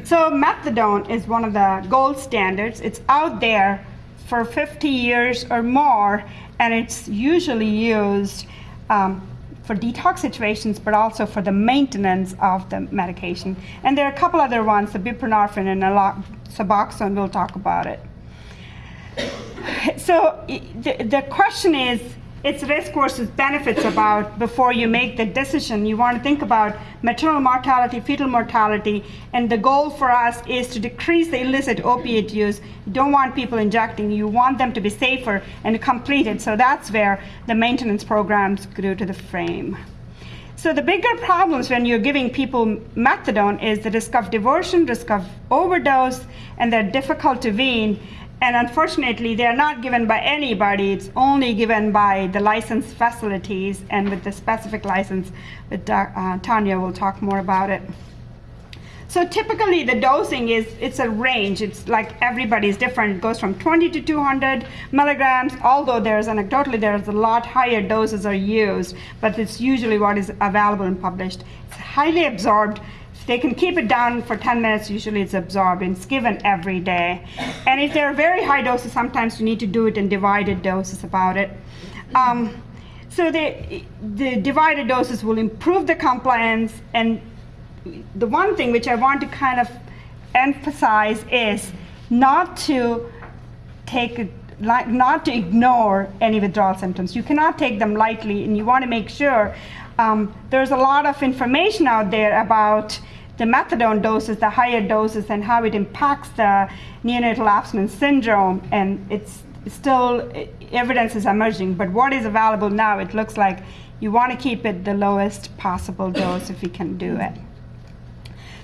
So methadone is one of the gold standards. It's out there for 50 years or more, and it's usually used um, for detox situations, but also for the maintenance of the medication. And there are a couple other ones, the buprenorphine and Suboxone, we'll talk about it. So the, the question is, it's risk versus benefits about before you make the decision. You want to think about maternal mortality, fetal mortality, and the goal for us is to decrease the illicit opiate use. You don't want people injecting. You want them to be safer and completed. So that's where the maintenance programs grew to the frame. So the bigger problems when you're giving people methadone is the risk of diversion, risk of overdose, and they're difficult to wean. And unfortunately, they're not given by anybody. It's only given by the licensed facilities and with the specific license. Doc- uh, Tanya will talk more about it. So typically the dosing is, it's a range. It's like everybody's different. It goes from 20 to 200 milligrams, although there's anecdotally there's a lot higher doses are used, but it's usually what is available and published. It's highly absorbed. They can keep it down for 10 minutes, usually it's absorbed and it's given every day. And if they're very high doses, sometimes you need to do it in divided doses about it. Um, so the, the divided doses will improve the compliance and the one thing which I want to kind of emphasize is not to take it like not to ignore any withdrawal symptoms. You cannot take them lightly, and you want to make sure um, there's a lot of information out there about the methadone doses, the higher doses, and how it impacts the neonatal abstinence syndrome. And it's still evidence is emerging, but what is available now, it looks like you want to keep it the lowest possible dose if you can do it.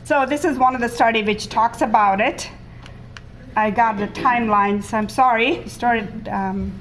So this is one of the study which talks about it. I got the timelines. I'm sorry. Started. Um,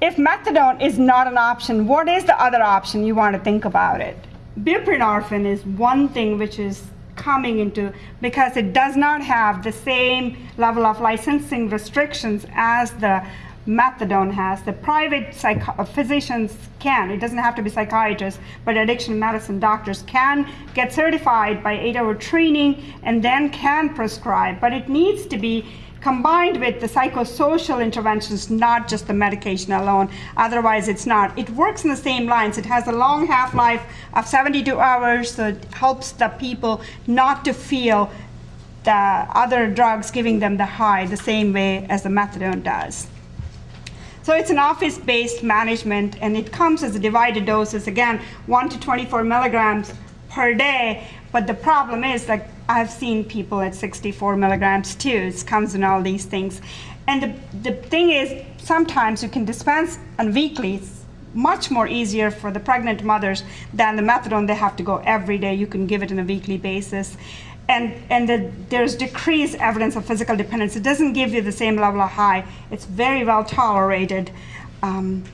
if methadone is not an option, what is the other option you want to think about it? Buprenorphine is one thing which is coming into because it does not have the same level of licensing restrictions as the methadone has. The private psych- uh, physicians can, it doesn't have to be psychiatrists, but addiction medicine doctors can get certified by eight hour training and then can prescribe. But it needs to be combined with the psychosocial interventions, not just the medication alone. Otherwise, it's not. It works in the same lines. It has a long half life of 72 hours, so it helps the people not to feel the other drugs giving them the high the same way as the methadone does. So it's an office-based management, and it comes as a divided doses, again, 1 to 24 milligrams per day. But the problem is, like, I've seen people at 64 milligrams too. It comes in all these things. And the, the thing is, sometimes you can dispense on weekly. It's much more easier for the pregnant mothers than the methadone. They have to go every day. You can give it on a weekly basis and and the, there's decreased evidence of physical dependence. It doesn't give you the same level of high. It's very well tolerated. Um,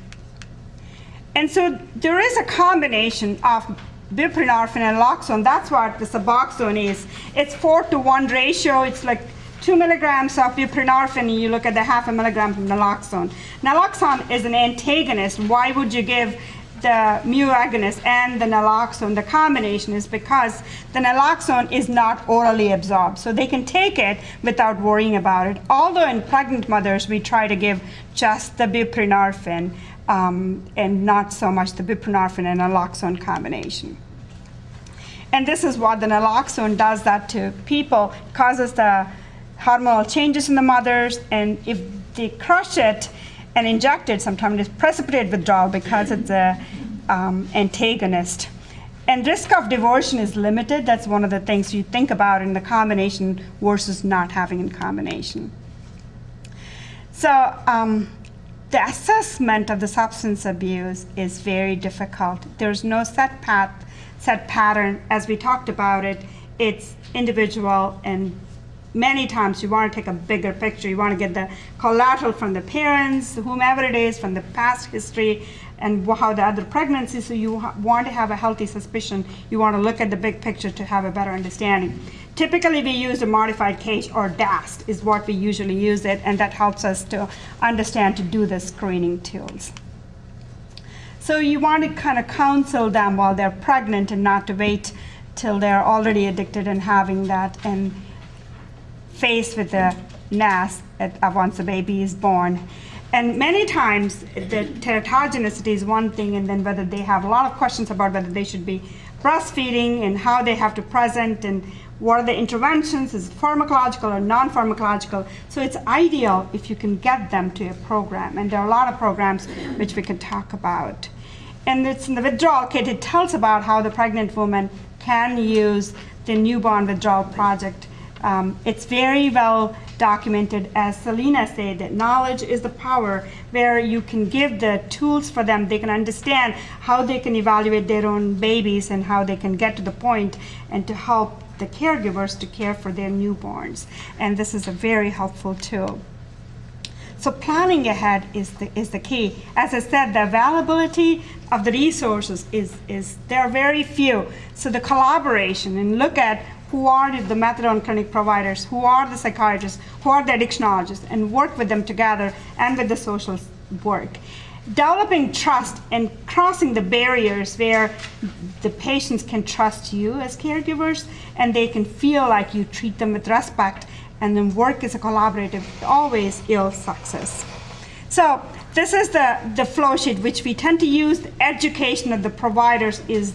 and so there is a combination of buprenorphine and naloxone. That's what the Suboxone is. It's four to one ratio. It's like two milligrams of buprenorphine, you look at the half a milligram of naloxone. Naloxone is an antagonist. Why would you give the mu agonist and the naloxone, the combination is because the naloxone is not orally absorbed. So they can take it without worrying about it. Although in pregnant mothers, we try to give just the buprenorphine um, and not so much the buprenorphine and naloxone combination. And this is what the naloxone does that to people, causes the hormonal changes in the mothers, and if they crush it, and inject it, sometimes is precipitate withdrawal because it's an um, antagonist. And risk of diversion is limited. That's one of the things you think about in the combination versus not having in combination. So um, the assessment of the substance abuse is very difficult. There's no set path, set pattern. As we talked about it, it's individual and many times you want to take a bigger picture. You want to get the collateral from the parents, whomever it is, from the past history, and how the other pregnancy. So you want to have a healthy suspicion. You want to look at the big picture to have a better understanding. Typically, we use a modified CAGE or DAST is what we usually use it, and that helps us to understand to do the screening tools. So you want to kind of counsel them while they're pregnant and not to wait till they're already addicted and having that and faced with the NAS at, uh, once the baby is born. And many times the teratogenicity is one thing, and then whether they have a lot of questions about whether they should be breastfeeding and how they have to present and what are the interventions, is pharmacological or non-pharmacological. So it's ideal if you can get them to a program, and there are a lot of programs which we can talk about. And it's in the withdrawal kit, it tells about how the pregnant woman can use the newborn withdrawal project. Um, it's very well documented, as Selena said, that knowledge is the power, where you can give the tools for them. They can understand how they can evaluate their own babies and how they can get to the point and to help the caregivers to care for their newborns. And this is a very helpful tool. So planning ahead is the, is the key. As I said, the availability of the resources is, is there are very few. So the collaboration and look at who are the methadone clinic providers, who are the psychiatrists, who are the addictionologists, and work with them together and with the social work. Developing trust and crossing the barriers where the patients can trust you as caregivers and they can feel like you treat them with respect and then work is a collaborative always yields success. So this is the, the flow sheet which we tend to use. Education of the providers is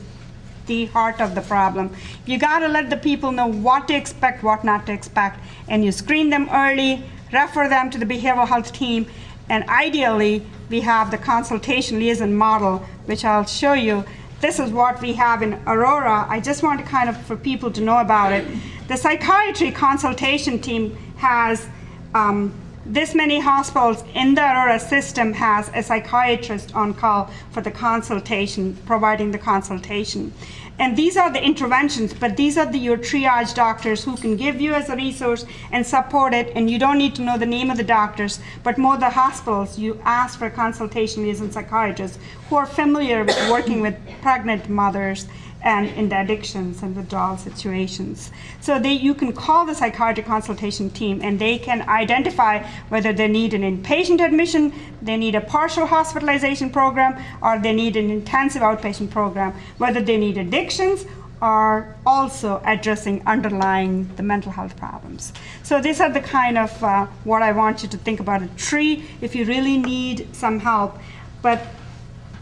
the heart of the problem. You got to let the people know what to expect, what not to expect, and you screen them early, refer them to the behavioral health team, and ideally, we have the consultation liaison model, which I'll show you. This is what we have in Aurora. I just want to kind of, for people to know about it. The psychiatry consultation team has um, this many hospitals in the Aurora system has a psychiatrist on call for the consultation, providing the consultation. And these are the interventions, but these are the, your triage doctors who can give you as a resource and support it. And you don't need to know the name of the doctors, but more the hospitals. You ask for consultation liaison psychiatrists who are familiar with working with pregnant mothers and in the addictions and withdrawal situations. So they, you can call the psychiatric consultation team and they can identify whether they need an inpatient admission, they need a partial hospitalization program, or they need an intensive outpatient program, whether they need addictions or also addressing underlying the mental health problems. So these are the kind of uh, what I want you to think about a tree if you really need some help. But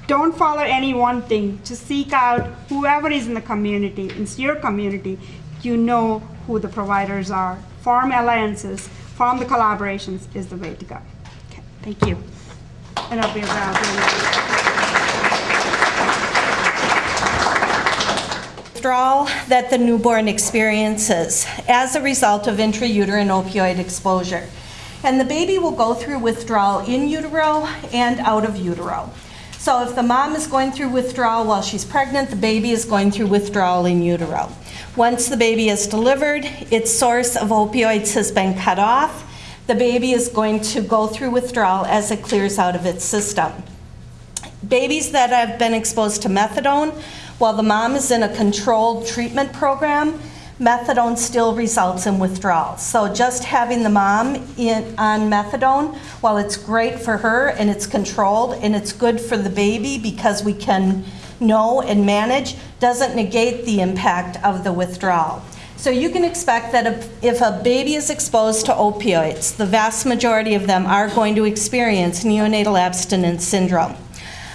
don't follow any one thing. Just seek out whoever is in the community, in your community, you know who the providers are. Form alliances, form the collaborations is the way to go. Okay, thank you. And I'll be around.
withdrawal that the newborn experiences as a result of intrauterine opioid exposure. And the baby will go through withdrawal in utero and out of utero. So if the mom is going through withdrawal while she's pregnant, the baby is going through withdrawal in utero. Once the baby is delivered, its source of opioids has been cut off. The baby is going to go through withdrawal as it clears out of its system. Babies that have been exposed to methadone, while the mom is in a controlled treatment program, methadone still results in withdrawal. So just having the mom in, on methadone, while it's great for her and it's controlled and it's good for the baby because we can know and manage, doesn't negate the impact of the withdrawal. So you can expect that if, if a baby is exposed to opioids, the vast majority of them are going to experience neonatal abstinence syndrome.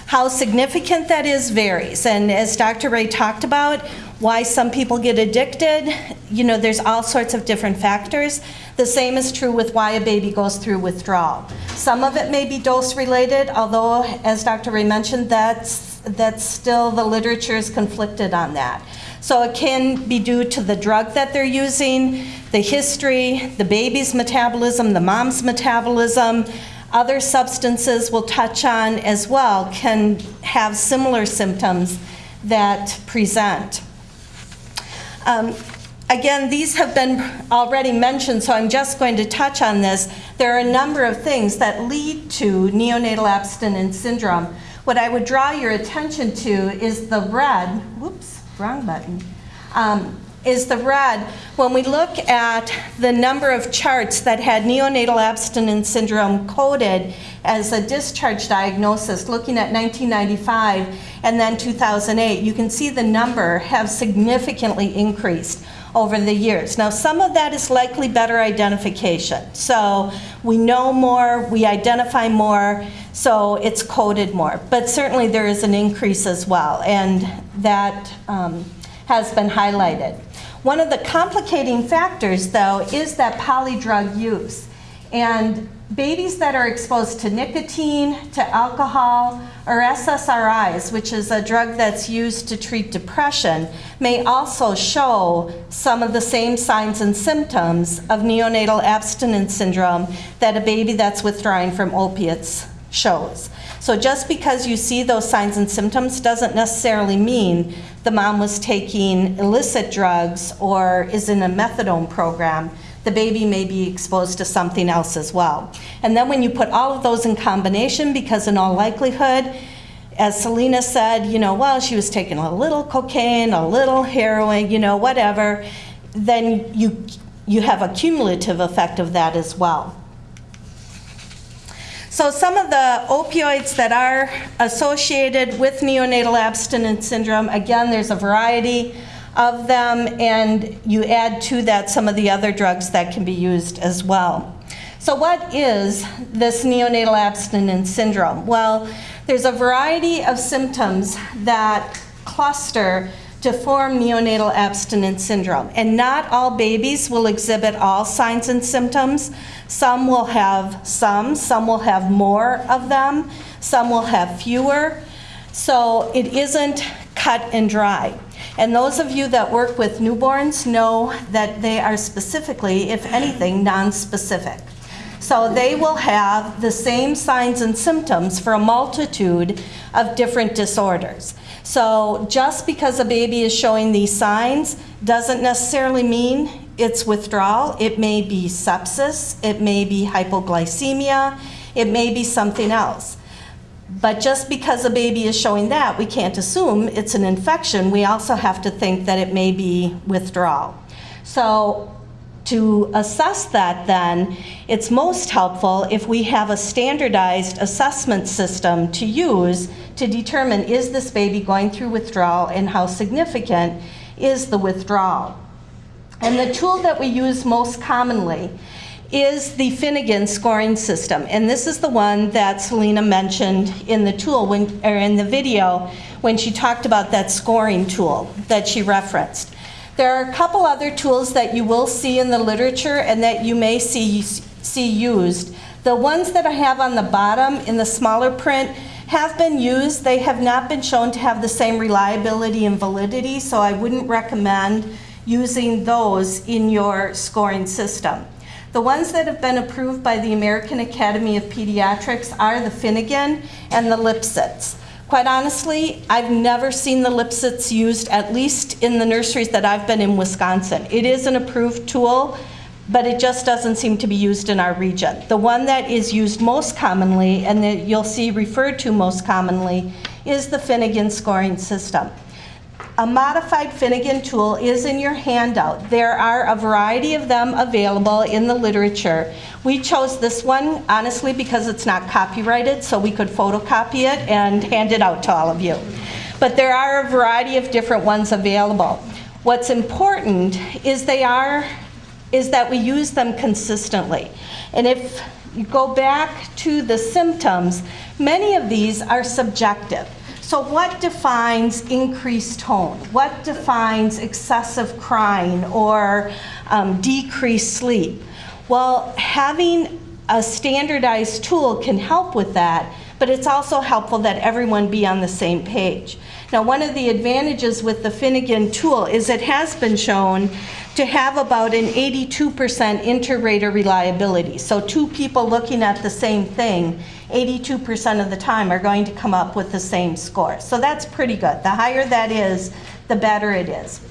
How significant that is varies, and as Dr. Ray talked about, why some people get addicted, you know, there's all sorts of different factors. The same is true with why a baby goes through withdrawal. Some of it may be dose-related, although, as Dr. Ray mentioned, that's, that's still, the literature is conflicted on that. So it can be due to the drug that they're using, the history, the baby's metabolism, the mom's metabolism. Other substances we'll touch on as well can have similar symptoms that present. Um, Again, these have been already mentioned, so I'm just going to touch on this. There are a number of things that lead to neonatal abstinence syndrome. What I would draw your attention to is the red, whoops, wrong button, um, is the red. When we look at the number of charts that had neonatal abstinence syndrome coded as a discharge diagnosis, looking at 1995 and then 2008, you can see the number have significantly increased over the years. Now, some of that is likely better identification. So we know more, we identify more, so it's coded more. But certainly there is an increase as well, and that um, has been highlighted. One of the complicating factors, though, is that polydrug use. And babies that are exposed to nicotine, to alcohol, or SSRIs, which is a drug that's used to treat depression, may also show some of the same signs and symptoms of neonatal abstinence syndrome that a baby that's withdrawing from opiates shows. So just because you see those signs and symptoms doesn't necessarily mean the mom was taking illicit drugs or is in a methadone program the baby may be exposed to something else as well. And then when you put all of those in combination, because in all likelihood, as Selena said, you know, well, she was taking a little cocaine, a little heroin, you know, whatever, then you, you have a cumulative effect of that as well. So some of the opioids that are associated with neonatal abstinence syndrome, again, there's a variety of them, and you add to that some of the other drugs that can be used as well. So what is this neonatal abstinence syndrome? Well, there's a variety of symptoms that cluster to form neonatal abstinence syndrome. And not all babies will exhibit all signs and symptoms. Some will have some, some will have more of them, some will have fewer. So it isn't cut and dry. And those of you that work with newborns know that they are specifically, if anything, non-specific. So they will have the same signs and symptoms for a multitude of different disorders. So just because a baby is showing these signs doesn't necessarily mean it's withdrawal. It may be sepsis, it may be hypoglycemia, it may be something else. But just because a baby is showing that, we can't assume it's an infection. We also have to think that it may be withdrawal. So to assess that then, it's most helpful if we have a standardized assessment system to use to determine is this baby going through withdrawal and how significant is the withdrawal. And the tool that we use most commonly is the Finnegan scoring system. And this is the one that Selena mentioned in the tool, when, or in the video, when she talked about that scoring tool that she referenced. There are a couple other tools that you will see in the literature and that you may see, see used. The ones that I have on the bottom in the smaller print have been used. They have not been shown to have the same reliability and validity, so I wouldn't recommend using those in your scoring system. The ones that have been approved by the American Academy of Pediatrics are the Finnegan and the Lipsitz. Quite honestly, I've never seen the Lipsitz used, at least in the nurseries that I've been in Wisconsin. It is an approved tool, but it just doesn't seem to be used in our region. The one that is used most commonly, and that you'll see referred to most commonly, is the Finnegan scoring system. A modified Finnegan tool is in your handout. There are a variety of them available in the literature. We chose this one, honestly, because it's not copyrighted, so we could photocopy it and hand it out to all of you. But there are a variety of different ones available. What's important is they are, is that we use them consistently. And if you go back to the symptoms, many of these are subjective. So what defines increased tone? What defines excessive crying or um, decreased sleep? Well, having a standardized tool can help with that, but it's also helpful that everyone be on the same page. Now, one of the advantages with the Finnegan tool is it has been shown to have about an 82% inter-rater reliability. So two people looking at the same thing, 82% of the time are going to come up with the same score. So that's pretty good. The higher that is, the better it is.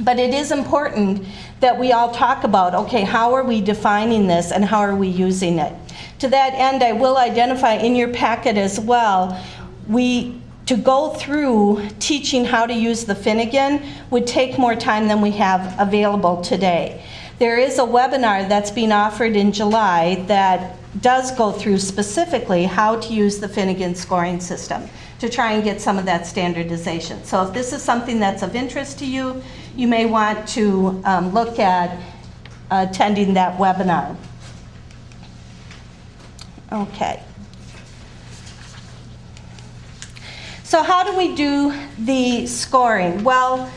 But it is important that we all talk about, okay, how are we defining this and how are we using it? To that end, I will identify in your packet as well, we, to go through teaching how to use the Finnegan would take more time than we have available today. There is a webinar that's being offered in July that does go through specifically how to use the Finnegan scoring system to try and get some of that standardization. So if this is something that's of interest to you, you may want to um, look at attending that webinar. Okay. So how do we do the scoring? Well,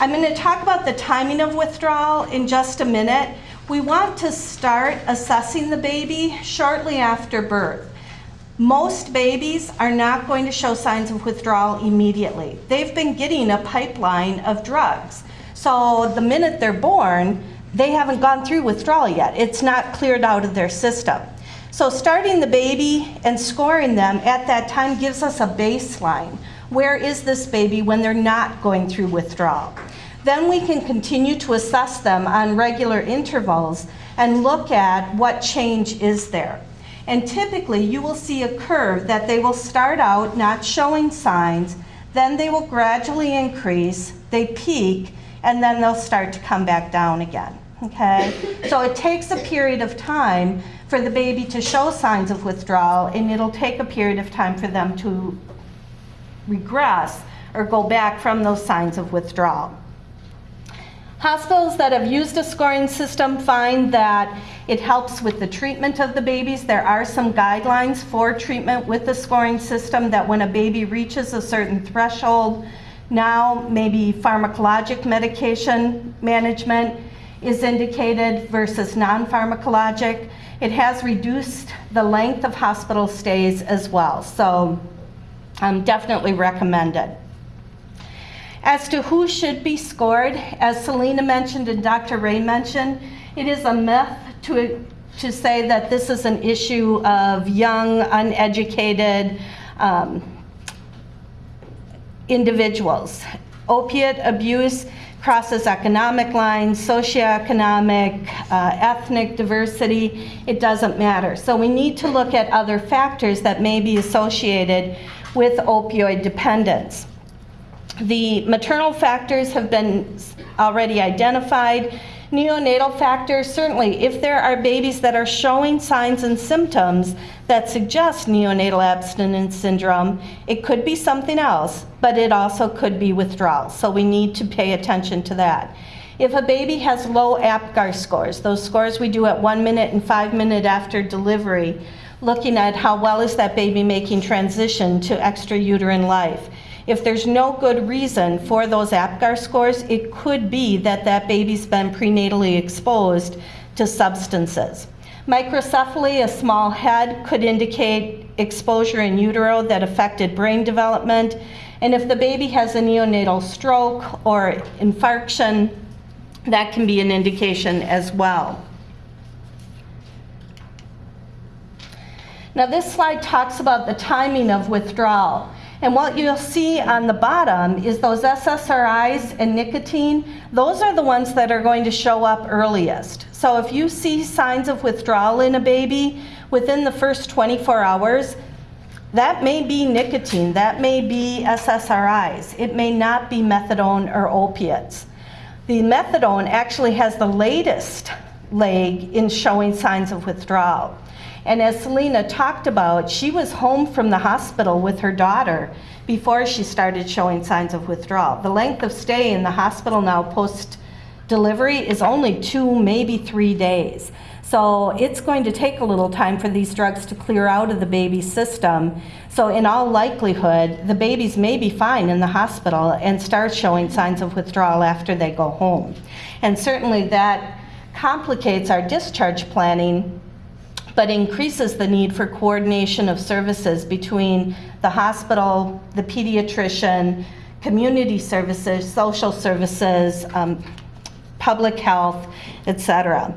I'm going to talk about the timing of withdrawal in just a minute. We want to start assessing the baby shortly after birth. Most babies are not going to show signs of withdrawal immediately. They've been getting a pipeline of drugs. So the minute they're born, they haven't gone through withdrawal yet. It's not cleared out of their system. So starting the baby and scoring them at that time gives us a baseline. Where is this baby when they're not going through withdrawal? Then we can continue to assess them on regular intervals and look at what change is there. And typically you will see a curve that they will start out not showing signs, then they will gradually increase, they peak, and then they'll start to come back down again. Okay? So it takes a period of time for the baby to show signs of withdrawal, and it'll take a period of time for them to regress or go back from those signs of withdrawal. Hospitals that have used a scoring system find that it helps with the treatment of the babies. There are some guidelines for treatment with the scoring system that when a baby reaches a certain threshold, now maybe pharmacologic medication management is indicated versus non-pharmacologic. It has reduced the length of hospital stays as well, so um, definitely recommended. As to who should be scored, as Selena mentioned and Dr. Ray mentioned, it is a myth to, to say that this is an issue of young, uneducated um, individuals. Opiate abuse crosses economic lines, socioeconomic, uh, ethnic diversity, it doesn't matter. So we need to look at other factors that may be associated with opioid dependence. The maternal factors have been already identified. Neonatal factors, certainly, if there are babies that are showing signs and symptoms that suggest neonatal abstinence syndrome, it could be something else, but it also could be withdrawal. So we need to pay attention to that. If a baby has low APGAR scores, those scores we do at one minute and five minute after delivery, looking at how well is that baby making transition to extrauterine life. If there's no good reason for those APGAR scores, it could be that that baby's been prenatally exposed to substances. Microcephaly, a small head, could indicate exposure in utero that affected brain development. And if the baby has a neonatal stroke or infarction, that can be an indication as well. Now this slide talks about the timing of withdrawal. And what you'll see on the bottom is those SSRIs and nicotine, those are the ones that are going to show up earliest. So if you see signs of withdrawal in a baby within the first 24 hours, that may be nicotine, that may be SSRIs. It may not be methadone or opiates. The methadone actually has the latest leg in showing signs of withdrawal. And as Selena talked about, she was home from the hospital with her daughter before she started showing signs of withdrawal. The length of stay in the hospital now post delivery is only two, maybe three days. So it's going to take a little time for these drugs to clear out of the baby's system. So in all likelihood, the babies may be fine in the hospital and start showing signs of withdrawal after they go home. And certainly that complicates our discharge planning but increases the need for coordination of services between the hospital, the pediatrician, community services, social services, um, public health, et cetera.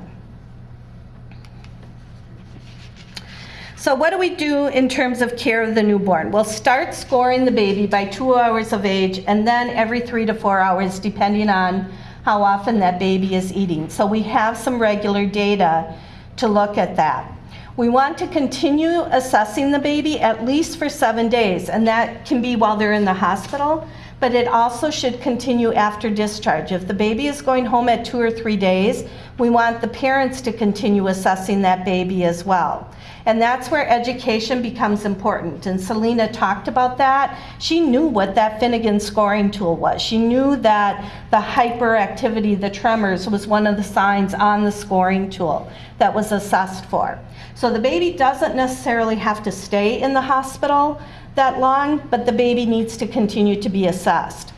So what do we do in terms of care of the newborn? We'll start scoring the baby by two hours of age and then every three to four hours depending on how often that baby is eating. So we have some regular data to look at that. We want to continue assessing the baby at least for seven days, and that can be while they're in the hospital, but it also should continue after discharge. If the baby is going home at two or three days, we want the parents to continue assessing that baby as well. And that's where education becomes important. And Selena talked about that. She knew what that Finnegan scoring tool was. She knew that the hyperactivity, the tremors, was one of the signs on the scoring tool that was assessed for. So the baby doesn't necessarily have to stay in the hospital that long, but the baby needs to continue to be assessed.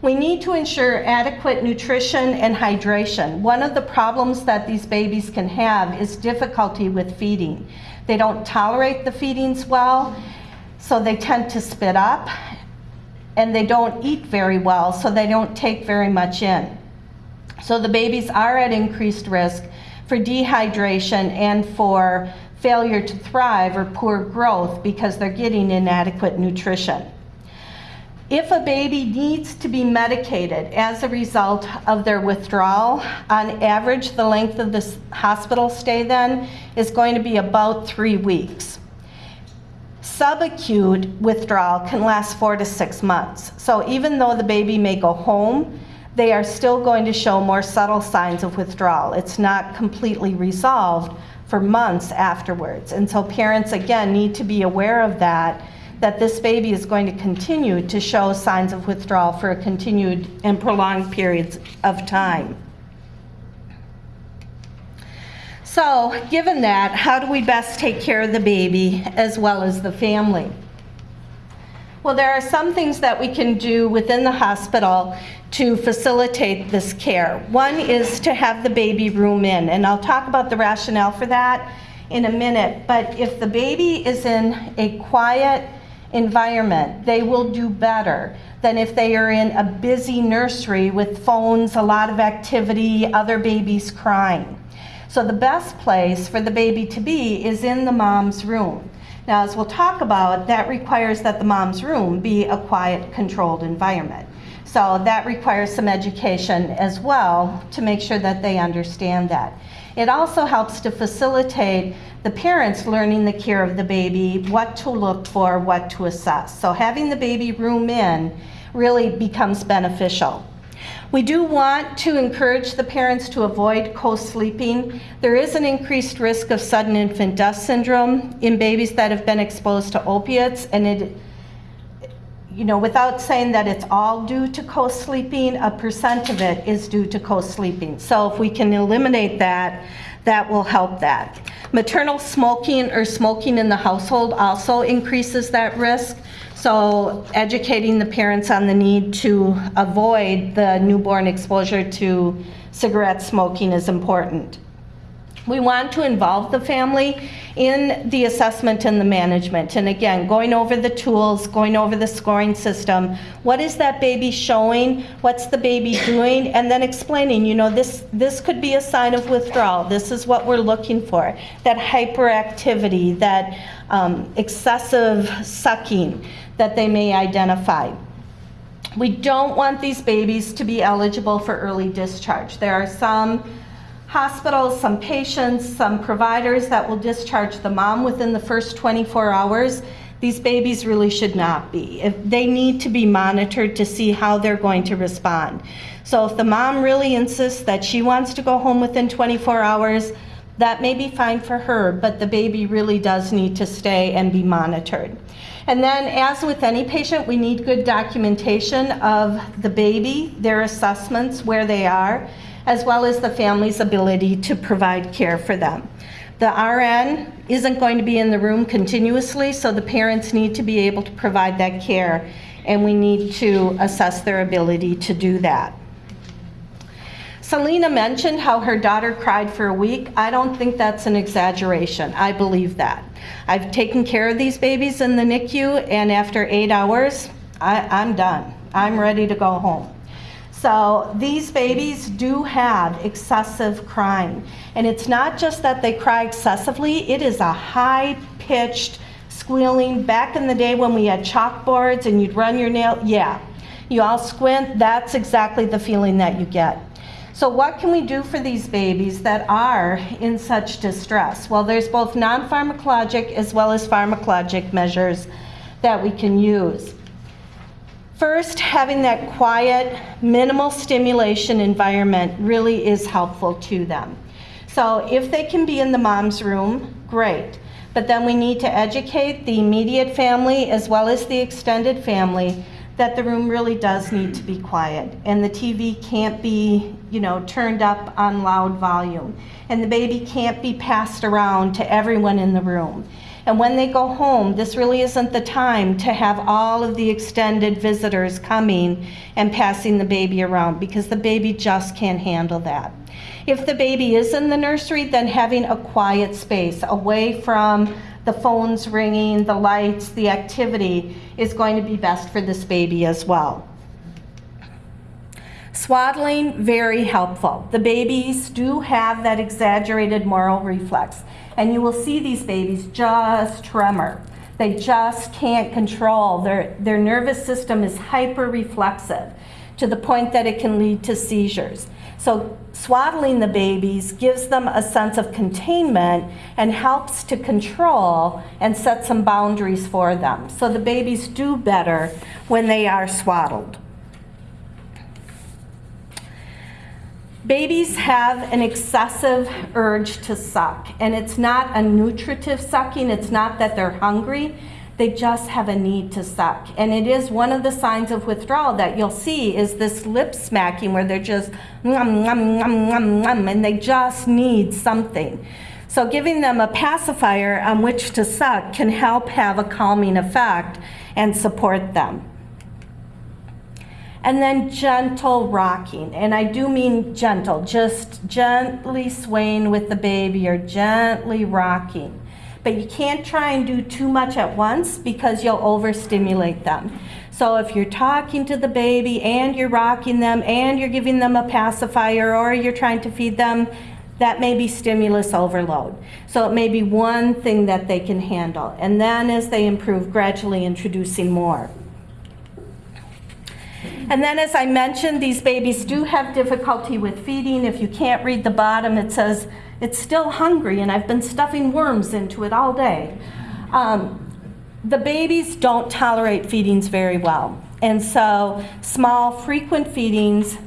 We need to ensure adequate nutrition and hydration. One of the problems that these babies can have is difficulty with feeding. They don't tolerate the feedings well, so they tend to spit up, and they don't eat very well, so they don't take very much in. So the babies are at increased risk for dehydration and for failure to thrive or poor growth because they're getting inadequate nutrition. If a baby needs to be medicated as a result of their withdrawal, on average, the length of the hospital stay then is going to be about three weeks. Subacute withdrawal can last four to six months. So even though the baby may go home, they are still going to show more subtle signs of withdrawal. It's not completely resolved for months afterwards. And so parents, again, need to be aware of that that this baby is going to continue to show signs of withdrawal for a continued and prolonged periods of time. So, given that, how do we best take care of the baby as well as the family? Well, there are some things that we can do within the hospital to facilitate this care. One is to have the baby room in, and I'll talk about the rationale for that in a minute. But if the baby is in a quiet, environment, they will do better than if they are in a busy nursery with phones, a lot of activity, other babies crying. So the best place for the baby to be is in the mom's room. Now, as we'll talk about, that requires that the mom's room be a quiet, controlled environment. So that requires some education as well to make sure that they understand that. It also helps to facilitate the parents learning the care of the baby, what to look for, what to assess. So having the baby room in really becomes beneficial. We do want to encourage the parents to avoid co-sleeping. There is an increased risk of sudden infant death syndrome in babies that have been exposed to opiates, and it, you know, without saying that it's all due to co-sleeping, a percent of it is due to co-sleeping. So if we can eliminate that, that will help that. Maternal smoking or smoking in the household also increases that risk. So educating the parents on the need to avoid the newborn exposure to cigarette smoking is important. We want to involve the family in the assessment and the management. And again, going over the tools, going over the scoring system. What is that baby showing? What's the baby doing? And then explaining, you know, this, this could be a sign of withdrawal. This is what we're looking for. That hyperactivity, that um, excessive sucking that they may identify. We don't want these babies to be eligible for early discharge. There are some hospitals, some patients, some providers that will discharge the mom within the first 24 hours. These babies really should not be. If they need to be monitored to see how they're going to respond. So if the mom really insists that she wants to go home within 24 hours, That may be fine for her, but the baby really does need to stay and be monitored. And then, as with any patient, we need good documentation of the baby, their assessments, where they are, as well as the family's ability to provide care for them. The RN isn't going to be in the room continuously, so the parents need to be able to provide that care, and we need to assess their ability to do that. Selena mentioned how her daughter cried for a week. I don't think that's an exaggeration. I believe that. I've taken care of these babies in the NICU, and after eight hours, I, I'm done. I'm ready to go home. So these babies do have excessive crying. And it's not just that they cry excessively, it is a high pitched squealing. Back in the day when we had chalkboards and you'd run your nail, yeah. You all squint, that's exactly the feeling that you get. So what can we do for these babies that are in such distress? Well, there's both non-pharmacologic as well as pharmacologic measures that we can use. First, having that quiet, minimal stimulation environment really is helpful to them. So if they can be in the mom's room, great. But then we need to educate the immediate family as well as the extended family that the room really does need to be quiet and the TV can't be, you know, turned up on loud volume and the baby can't be passed around to everyone in the room. And when they go home, this really isn't the time to have all of the extended visitors coming and passing the baby around because the baby just can't handle that. If the baby is in the nursery, then having a quiet space away from the phones ringing, the lights, the activity is going to be best for this baby as well. Swaddling, very helpful. The babies do have that exaggerated Moro reflex, and you will see these babies just tremor. They just can't control. Their, their nervous system is hyper reflexive to the point that it can lead to seizures. So swaddling the babies gives them a sense of containment and helps to control and set some boundaries for them. So the babies do better when they are swaddled. Babies have an excessive urge to suck, and it's not a nutritive sucking, it's not that they're hungry, they just have a need to suck. And it is one of the signs of withdrawal that you'll see is this lip smacking where they're just ngum, ngum, ngum, ngum, and they just need something. So giving them a pacifier on which to suck can help have a calming effect and support them. And then gentle rocking, and I do mean gentle, just gently swaying with the baby or gently rocking but you can't try and do too much at once because you'll overstimulate them. So if you're talking to the baby and you're rocking them and you're giving them a pacifier or you're trying to feed them, that may be stimulus overload. So it may be one thing that they can handle. And then as they improve, gradually introducing more. And then as I mentioned, these babies do have difficulty with feeding. If you can't read the bottom, it says, it's still hungry and I've been stuffing worms into it all day. Um, the babies don't tolerate feedings very well. And so small, frequent feedings,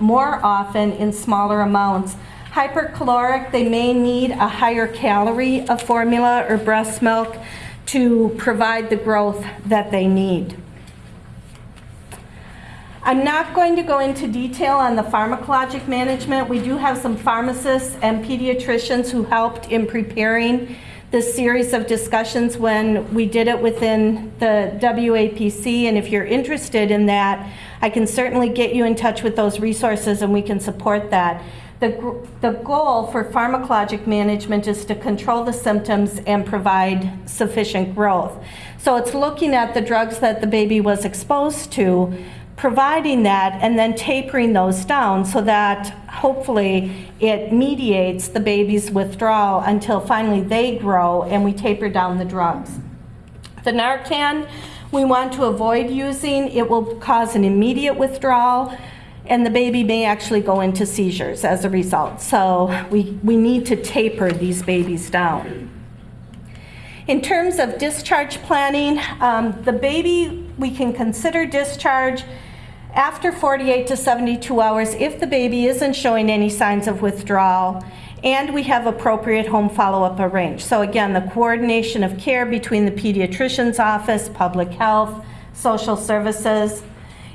more often in smaller amounts. Hypercaloric, they may need a higher calorie of formula or breast milk to provide the growth that they need. I'm not going to go into detail on the pharmacologic management. We do have some pharmacists and pediatricians who helped in preparing this series of discussions when we did it within the WAPC. And if you're interested in that, I can certainly get you in touch with those resources and we can support that. The, the goal for pharmacologic management is to control the symptoms and provide sufficient growth. So it's looking at the drugs that the baby was exposed to, providing that and then tapering those down so that hopefully it mediates the baby's withdrawal until finally they grow and we taper down the drugs. The Narcan we want to avoid using. It will cause an immediate withdrawal and the baby may actually go into seizures as a result. So we, we need to taper these babies down. In terms of discharge planning, um, the baby, we can consider discharge after 48 to 72 hours, if the baby isn't showing any signs of withdrawal, and we have appropriate home follow-up arranged. So again, the coordination of care between the pediatrician's office, public health, social services.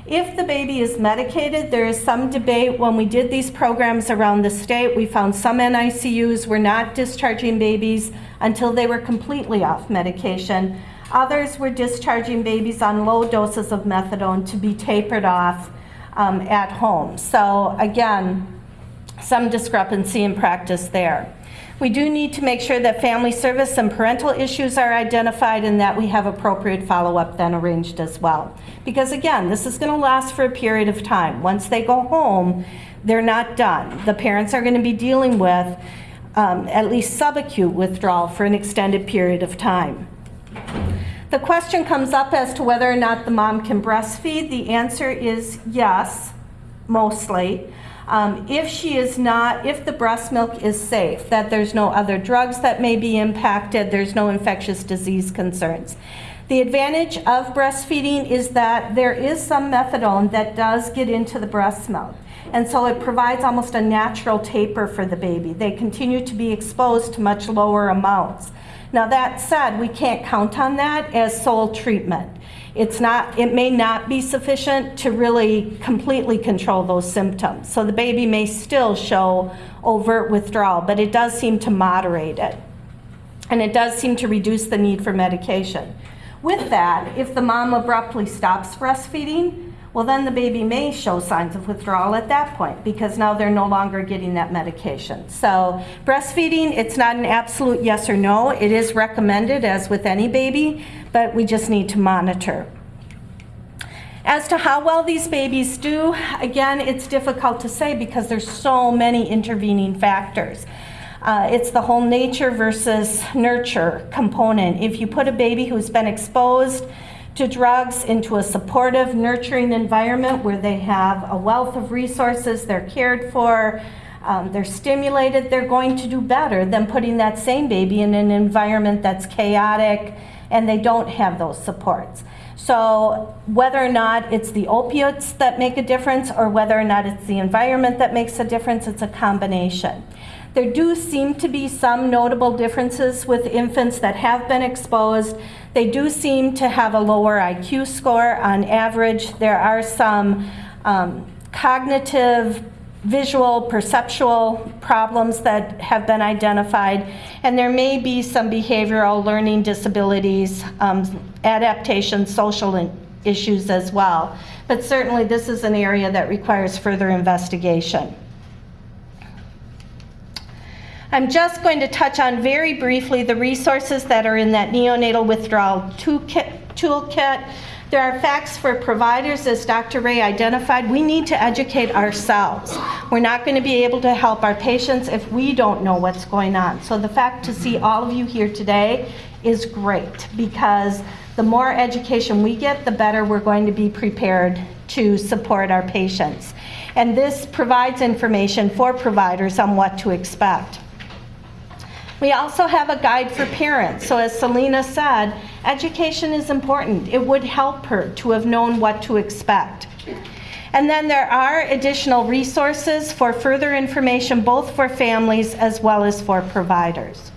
If the baby is medicated, there is some debate. When we did these programs around the state, we found some NICUs were not discharging babies until they were completely off medication. Others were discharging babies on low doses of methadone to be tapered off um, at home. So again, some discrepancy in practice there. We do need to make sure that family service and parental issues are identified and that we have appropriate follow-up then arranged as well. Because again, this is going to last for a period of time. Once they go home, they're not done. The parents are going to be dealing with um, at least subacute withdrawal for an extended period of time. The question comes up as to whether or not the mom can breastfeed. The answer is yes, mostly. Um, if she is not, if the breast milk is safe, that there's no other drugs that may be impacted, there's no infectious disease concerns. The advantage of breastfeeding is that there is some methadone that does get into the breast milk. And so it provides almost a natural taper for the baby. They continue to be exposed to much lower amounts. Now that said, we can't count on that as sole treatment. It's not, it may not be sufficient to really completely control those symptoms. So the baby may still show overt withdrawal, but it does seem to moderate it. And it does seem to reduce the need for medication. With that, if the mom abruptly stops breastfeeding, well then the baby may show signs of withdrawal at that point because now they're no longer getting that medication. So breastfeeding, it's not an absolute yes or no. It is recommended as with any baby, but we just need to monitor. As to how well these babies do, again, it's difficult to say because there's so many intervening factors. Uh, it's the whole nature versus nurture component. If you put a baby who's been exposed to drugs into a supportive, nurturing environment where they have a wealth of resources, they're cared for, um, they're stimulated, they're going to do better than putting that same baby in an environment that's chaotic and they don't have those supports. So whether or not it's the opiates that make a difference or whether or not it's the environment that makes a difference, it's a combination. There do seem to be some notable differences with infants that have been exposed. They do seem to have a lower IQ score on average. There are some um, cognitive visual, perceptual problems that have been identified, and there may be some behavioral learning disabilities, um, adaptation, social issues as well. But certainly this is an area that requires further investigation. I'm just going to touch on very briefly the resources that are in that neonatal withdrawal toolkit. There are facts for providers, as Dr. Ray identified. We need to educate ourselves. We're not going to be able to help our patients if we don't know what's going on. So the fact to see all of you here today is great because the more education we get, the better we're going to be prepared to support our patients. And this provides information for providers on what to expect. We also have a guide for parents. So as Selena said, education is important. It would help her to have known what to expect. And then there are additional resources for further information both for families as well as for providers.